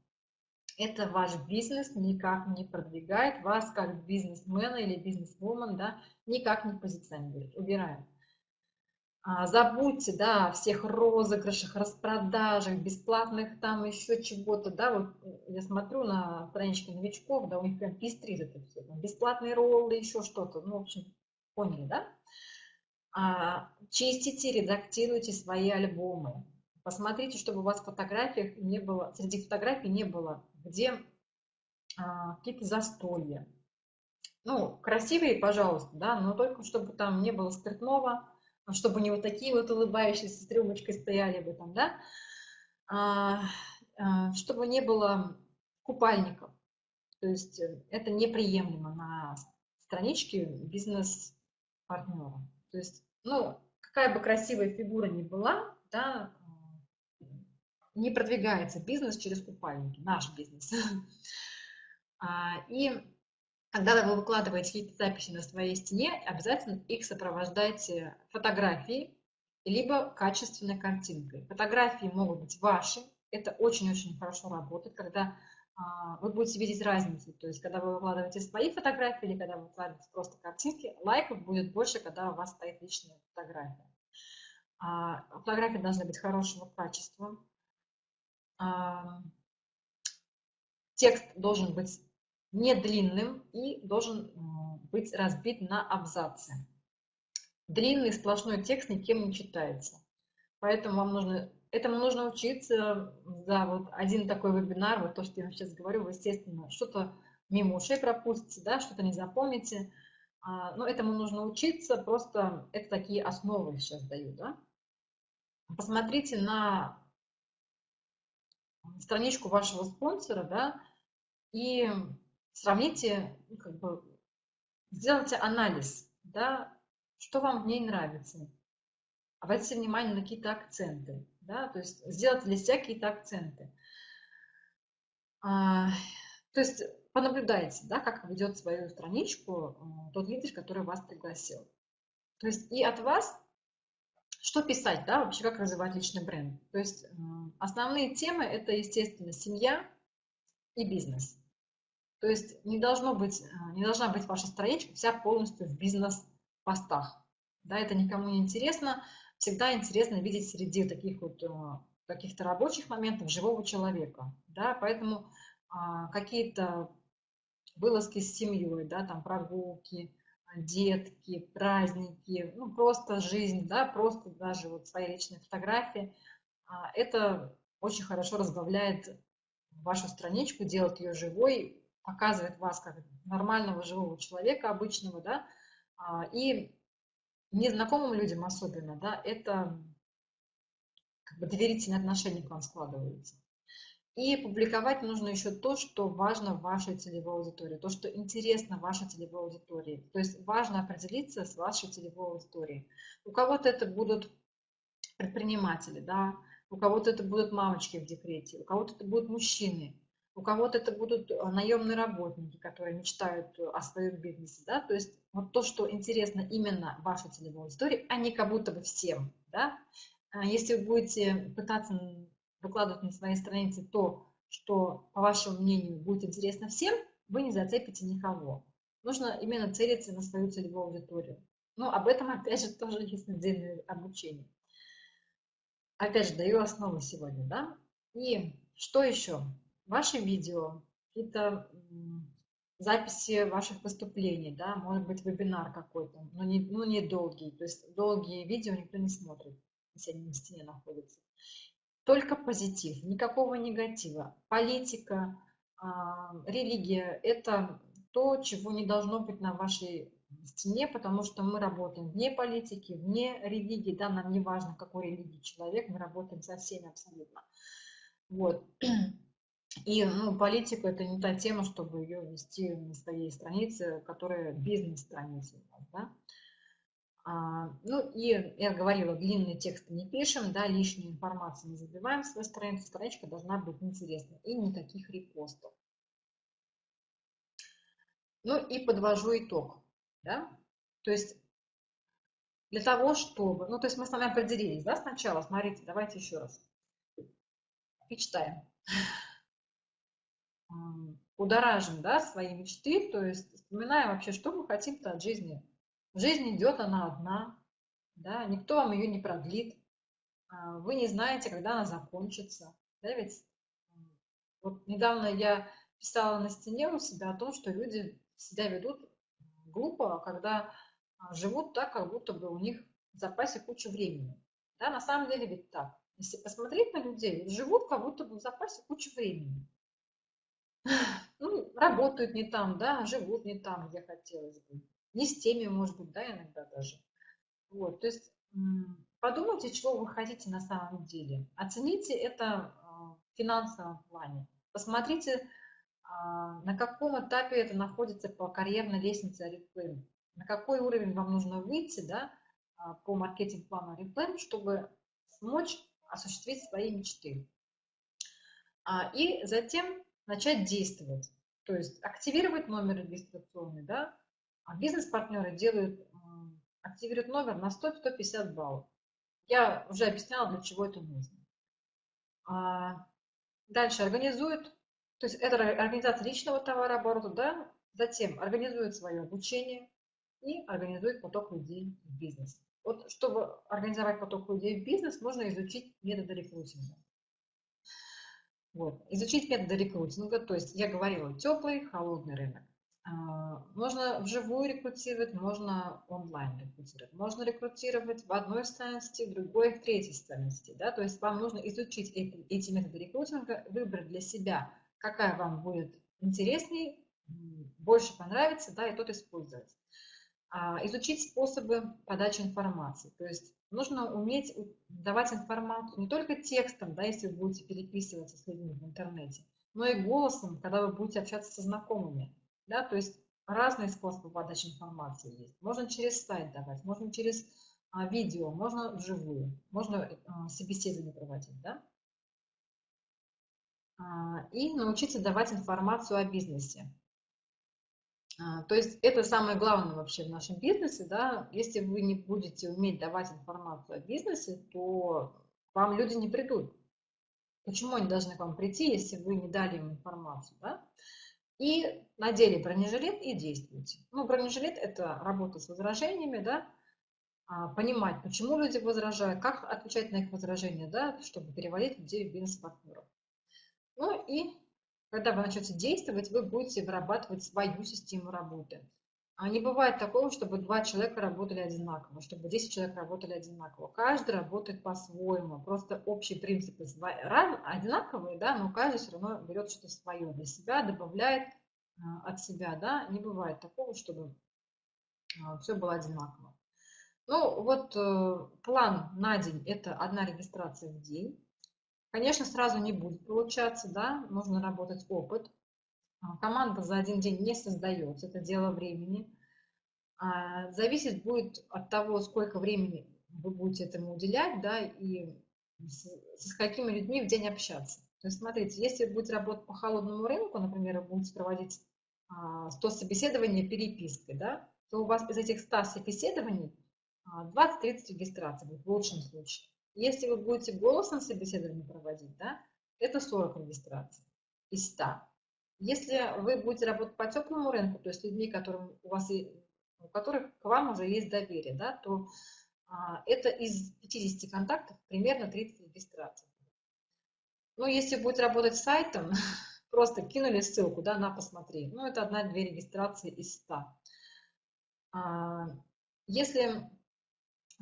Это ваш бизнес никак не продвигает, вас как бизнесмена или бизнесвумен да, никак не позиционирует. Убираем. А, забудьте, да, о всех розыгрышах, распродажах, бесплатных там еще чего-то, да, вот э, я смотрю на страничке новичков, да, у них прям пестрит это все, там, бесплатные роллы, еще что-то, ну, в общем, поняли, да? А, чистите, редактируйте свои альбомы, посмотрите, чтобы у вас в фотографиях не было, среди фотографий не было, где а, какие-то застолья, ну, красивые, пожалуйста, да, но только чтобы там не было спиртного, а чтобы не вот такие вот улыбающиеся с рюмочкой стояли бы там, да, а, а, чтобы не было купальников. То есть э, это неприемлемо на страничке бизнес-партнера. То есть, ну, какая бы красивая фигура ни была, да, не продвигается бизнес через купальники, наш бизнес. И когда вы выкладываете какие-то записи на своей стене, обязательно их сопровождайте фотографией, либо качественной картинкой. Фотографии могут быть ваши, это очень-очень хорошо работает, когда а, вы будете видеть разницу. То есть, когда вы выкладываете свои фотографии или когда вы выкладываете просто картинки, лайков будет больше, когда у вас стоит личная фотография. А, фотографии должны быть хорошего качества. Текст должен быть не длинным и должен быть разбит на абзацы. Длинный сплошной текст никем не читается. Поэтому вам нужно, этому нужно учиться за вот один такой вебинар, вот то, что я вам сейчас говорю, вы, естественно, что-то мимо ушей пропустите, да, что-то не запомните. А, но этому нужно учиться, просто это такие основы сейчас даю, да. Посмотрите на страничку вашего спонсора, да, и сравните, ну, как бы, сделайте анализ, да, что вам в ней нравится. Обратите внимание на какие-то акценты, да, то есть сделайте для себя какие-то акценты. А, то есть понаблюдайте, да, как ведет свою страничку а, тот лидер, который вас пригласил. То есть и от вас что писать, да, вообще как развивать личный бренд. То есть основные темы это, естественно, семья и бизнес. То есть не, должно быть, э, не должна быть ваша страничка вся полностью в бизнес-постах. Да, это никому не интересно. Всегда интересно видеть среди таких вот э, каких-то рабочих моментов живого человека. Да, поэтому а, какие-то вылазки с семьей, да, там прогулки, детки, праздники, ну просто жизнь, да, просто даже вот свои личные фотографии. А, это очень хорошо разбавляет вашу страничку, делает ее живой, показывает вас как нормального живого человека обычного, да, а, и незнакомым людям особенно, да, это как бы доверительные отношения к вам складываются. И публиковать нужно еще то, что важно вашей целевой аудитории, то, что интересно вашей целевой аудитории. То есть важно определиться с вашей целевой аудиторией. У кого-то это будут предприниматели, да, у кого-то это будут мамочки в декрете, у кого-то это будут мужчины, у кого-то это будут э, наемные работники, которые мечтают о своем бизнесе, да, то есть вот то, что интересно именно вашей целевой аудитории, а не как будто бы всем, да. А если вы будете пытаться выкладывать на своей странице то, что, по вашему мнению, будет интересно всем, вы не зацепите никого. Нужно именно целиться на свою целевую аудиторию. Но об этом, опять же, тоже есть отдельное обучение. Опять же, даю основы сегодня, да. И что еще? ваши видео, какие-то записи ваших выступлений, да, может быть вебинар какой-то, но не, ну, не долгий, то есть долгие видео никто не смотрит, если они на стене находятся. Только позитив, никакого негатива. Политика, э, религия – это то, чего не должно быть на вашей стене, потому что мы работаем вне политики, вне религии, да, нам не важно, какой религии человек, мы работаем со всеми абсолютно. Вот. И ну, политика это не та тема, чтобы ее вести на своей странице, которая бизнес-страница да. А, ну и я говорила, длинные тексты не пишем, да, лишнюю информацию не забиваем в свою страницу, страничка должна быть интересной и никаких репостов. Ну и подвожу итог, да, то есть для того, чтобы, ну то есть мы с вами определились, да, сначала, смотрите, давайте еще раз, и читаем будоражим да, свои мечты, то есть вспоминаем вообще, что мы хотим-то от жизни. Жизнь идет, она одна, да, никто вам ее не продлит, а, вы не знаете, когда она закончится. Да, ведь вот недавно я писала на стене у себя о том, что люди себя ведут глупо, когда а, живут так, как будто бы у них в запасе куча времени. Да, на самом деле ведь так. Если посмотреть на людей, живут как будто бы в запасе куча времени ну, работают не там, да, живут не там, где хотелось бы. Не с теми, может быть, да, иногда даже. Вот, то есть подумайте, чего вы хотите на самом деле. Оцените это а, в финансовом плане. Посмотрите, а, на каком этапе это находится по карьерной лестнице Oriflame. На какой уровень вам нужно выйти да, а, по маркетинг-плану Oriflame, чтобы смочь осуществить свои мечты. И затем начать действовать. То есть активировать номер регистрационный, да, а бизнес-партнеры делают, активируют номер на 100-150 баллов. Я уже объясняла, для чего это нужно. А дальше организуют, то есть это организация личного товарооборота, да, затем организует свое обучение и организует поток людей в бизнес. Вот чтобы организовать поток людей в бизнес, можно изучить методы рекрутинга. Вот. Изучить методы рекрутинга, то есть я говорила, теплый, холодный рынок. А, можно вживую рекрутировать, можно онлайн рекрутировать. Можно рекрутировать в одной странности, в другой, в третьей странности. Да? То есть вам нужно изучить эти, эти методы рекрутинга, выбрать для себя, какая вам будет интересней, больше понравится, да, и тот использовать. А, изучить способы подачи информации. То есть нужно уметь давать информацию не только текстом, да, если вы будете переписываться с людьми в интернете, но и голосом, когда вы будете общаться со знакомыми. Да, то есть разные способы подачи информации есть. Можно через сайт давать, можно через а, видео, можно вживую, можно а, собеседование проводить. Да? А, и научиться давать информацию о бизнесе. А, то есть это самое главное вообще в нашем бизнесе, да, если вы не будете уметь давать информацию о бизнесе, то вам люди не придут. Почему они должны к вам прийти, если вы не дали им информацию, да? И надели бронежилет и действуйте. Ну, бронежилет – это работа с возражениями, да, а, понимать, почему люди возражают, как отвечать на их возражения, да, чтобы переводить людей в бизнес-партнеров. Ну и когда вы начнете действовать, вы будете вырабатывать свою систему работы. А не бывает такого, чтобы два человека работали одинаково, чтобы 10 человек работали одинаково. Каждый работает по-своему. Просто общие принципы одинаковые, да, но каждый все равно берет что-то свое для себя, добавляет а, от себя. Да. Не бывает такого, чтобы а, все было одинаково. Ну, вот э, план на день – это одна регистрация в день. Конечно, сразу не будет получаться, да, нужно работать опыт. А, команда за один день не создается, это дело времени. А, зависит будет от того, сколько времени вы будете этому уделять, да, и с, какими людьми в день общаться. То есть, смотрите, если вы будете работать по холодному рынку, например, вы будете проводить 100 а, собеседований перепиской, да, то у вас из этих 100 собеседований 20-30 регистраций будет в лучшем случае. Если вы будете голосом собеседование проводить, да, это 40 регистраций из 100. Если вы будете работать по теплому рынку, то есть людьми, которым у, вас, у которых к вам уже есть доверие, да, то а, это из 50 контактов примерно 30 регистраций. Ну, если будете работать сайтом, просто кинули ссылку, да, на посмотри. Ну, это одна-две регистрации из 100. А, если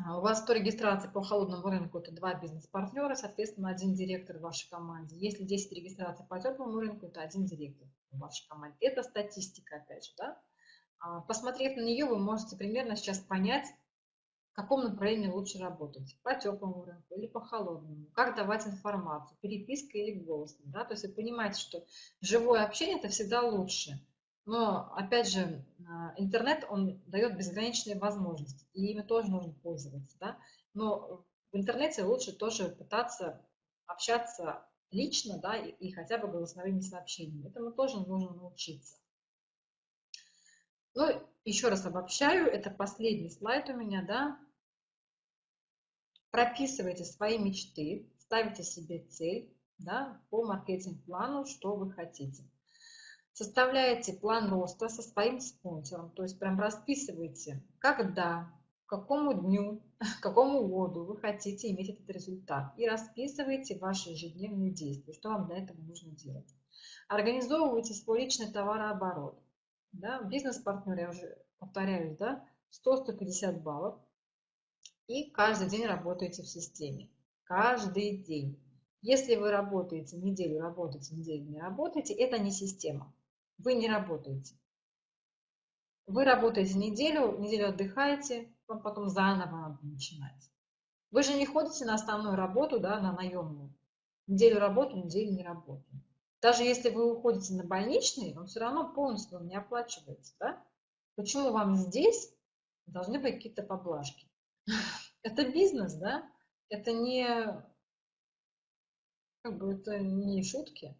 у вас 100 регистраций по холодному рынку, это два бизнес-партнера, соответственно, один директор в вашей команде. Если 10 регистраций по теплому рынку, это один директор в вашей команде. Это статистика, опять же, да. А, посмотрев на нее, вы можете примерно сейчас понять, в каком направлении лучше работать, по теплому рынку или по холодному, как давать информацию, переписка или голосом. Да? То есть вы понимаете, что живое общение – это всегда лучше. Но, опять же, а, интернет, он дает безграничные возможности, и ими тоже нужно пользоваться. Да? Но в интернете лучше тоже пытаться общаться лично да, и, и хотя бы голосовыми сообщениями. Этому тоже нужно научиться. Ну, еще раз обобщаю, это последний слайд у меня, да. Прописывайте свои мечты, ставите себе цель, да, по маркетинг-плану, что вы хотите. Составляете план роста со своим спонсором, то есть прям расписывайте, когда, к какому дню, к какому году вы хотите иметь этот результат. И расписывайте ваши ежедневные действия, что вам для этого нужно делать. Организовывайте свой личный товарооборот. Да, бизнес-партнер, я уже повторяюсь, да, 100-150 баллов. И каждый день работаете в системе. Каждый день. Если вы работаете неделю, работаете неделю, не работаете, это не система. Вы не работаете. Вы работаете неделю, неделю отдыхаете, потом заново надо начинать. Вы же не ходите на основную работу, да, на наемную. Неделю работу, неделю не работаю. Даже если вы уходите на больничный, он все равно полностью не оплачивается. Да? Почему вам здесь должны быть какие-то поблажки? Это бизнес, да? Это не, как бы, это не шутки.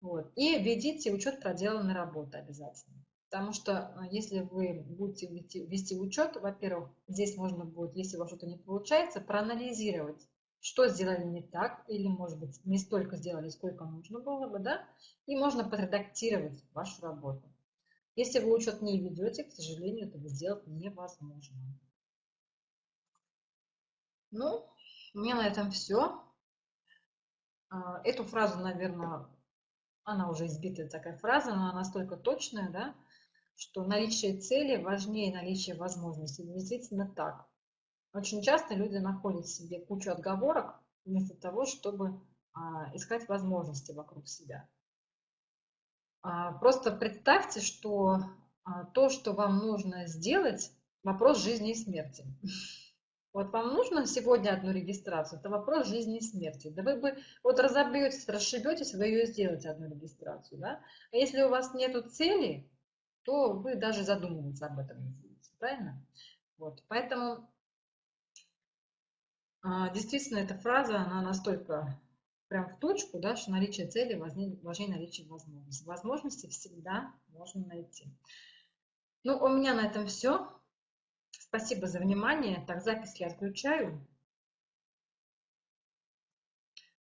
Вот. И введите учет проделанной работы обязательно. Потому что а, если вы будете вести, вести учет, во-первых, здесь можно будет, если у вас что-то не получается, проанализировать, что сделали не так, или, может быть, не столько сделали, сколько нужно было бы, да, и можно подредактировать вашу работу. Если вы учет не ведете, к сожалению, этого сделать невозможно. Ну, у меня на этом все. А, эту фразу, наверное, она уже избитая такая фраза, но она настолько точная, да, что наличие цели важнее наличия возможностей. Действительно так. Очень часто люди находят в себе кучу отговорок вместо того, чтобы а, искать возможности вокруг себя. А, просто представьте, что а, то, что вам нужно сделать, вопрос жизни и смерти. Вот вам нужно сегодня одну регистрацию, это вопрос жизни и смерти. Да вы бы вот разобьетесь, расшибетесь, вы ее сделаете одну регистрацию. Да? А если у вас нет цели, то вы даже задумываться об этом не будете. Правильно? Вот. Поэтому а, действительно, эта фраза, она настолько прям в точку, да, что наличие цели важнее, наличия возможности. Возможности всегда можно найти. Ну, у меня на этом все. Спасибо за внимание. Так, запись я отключаю.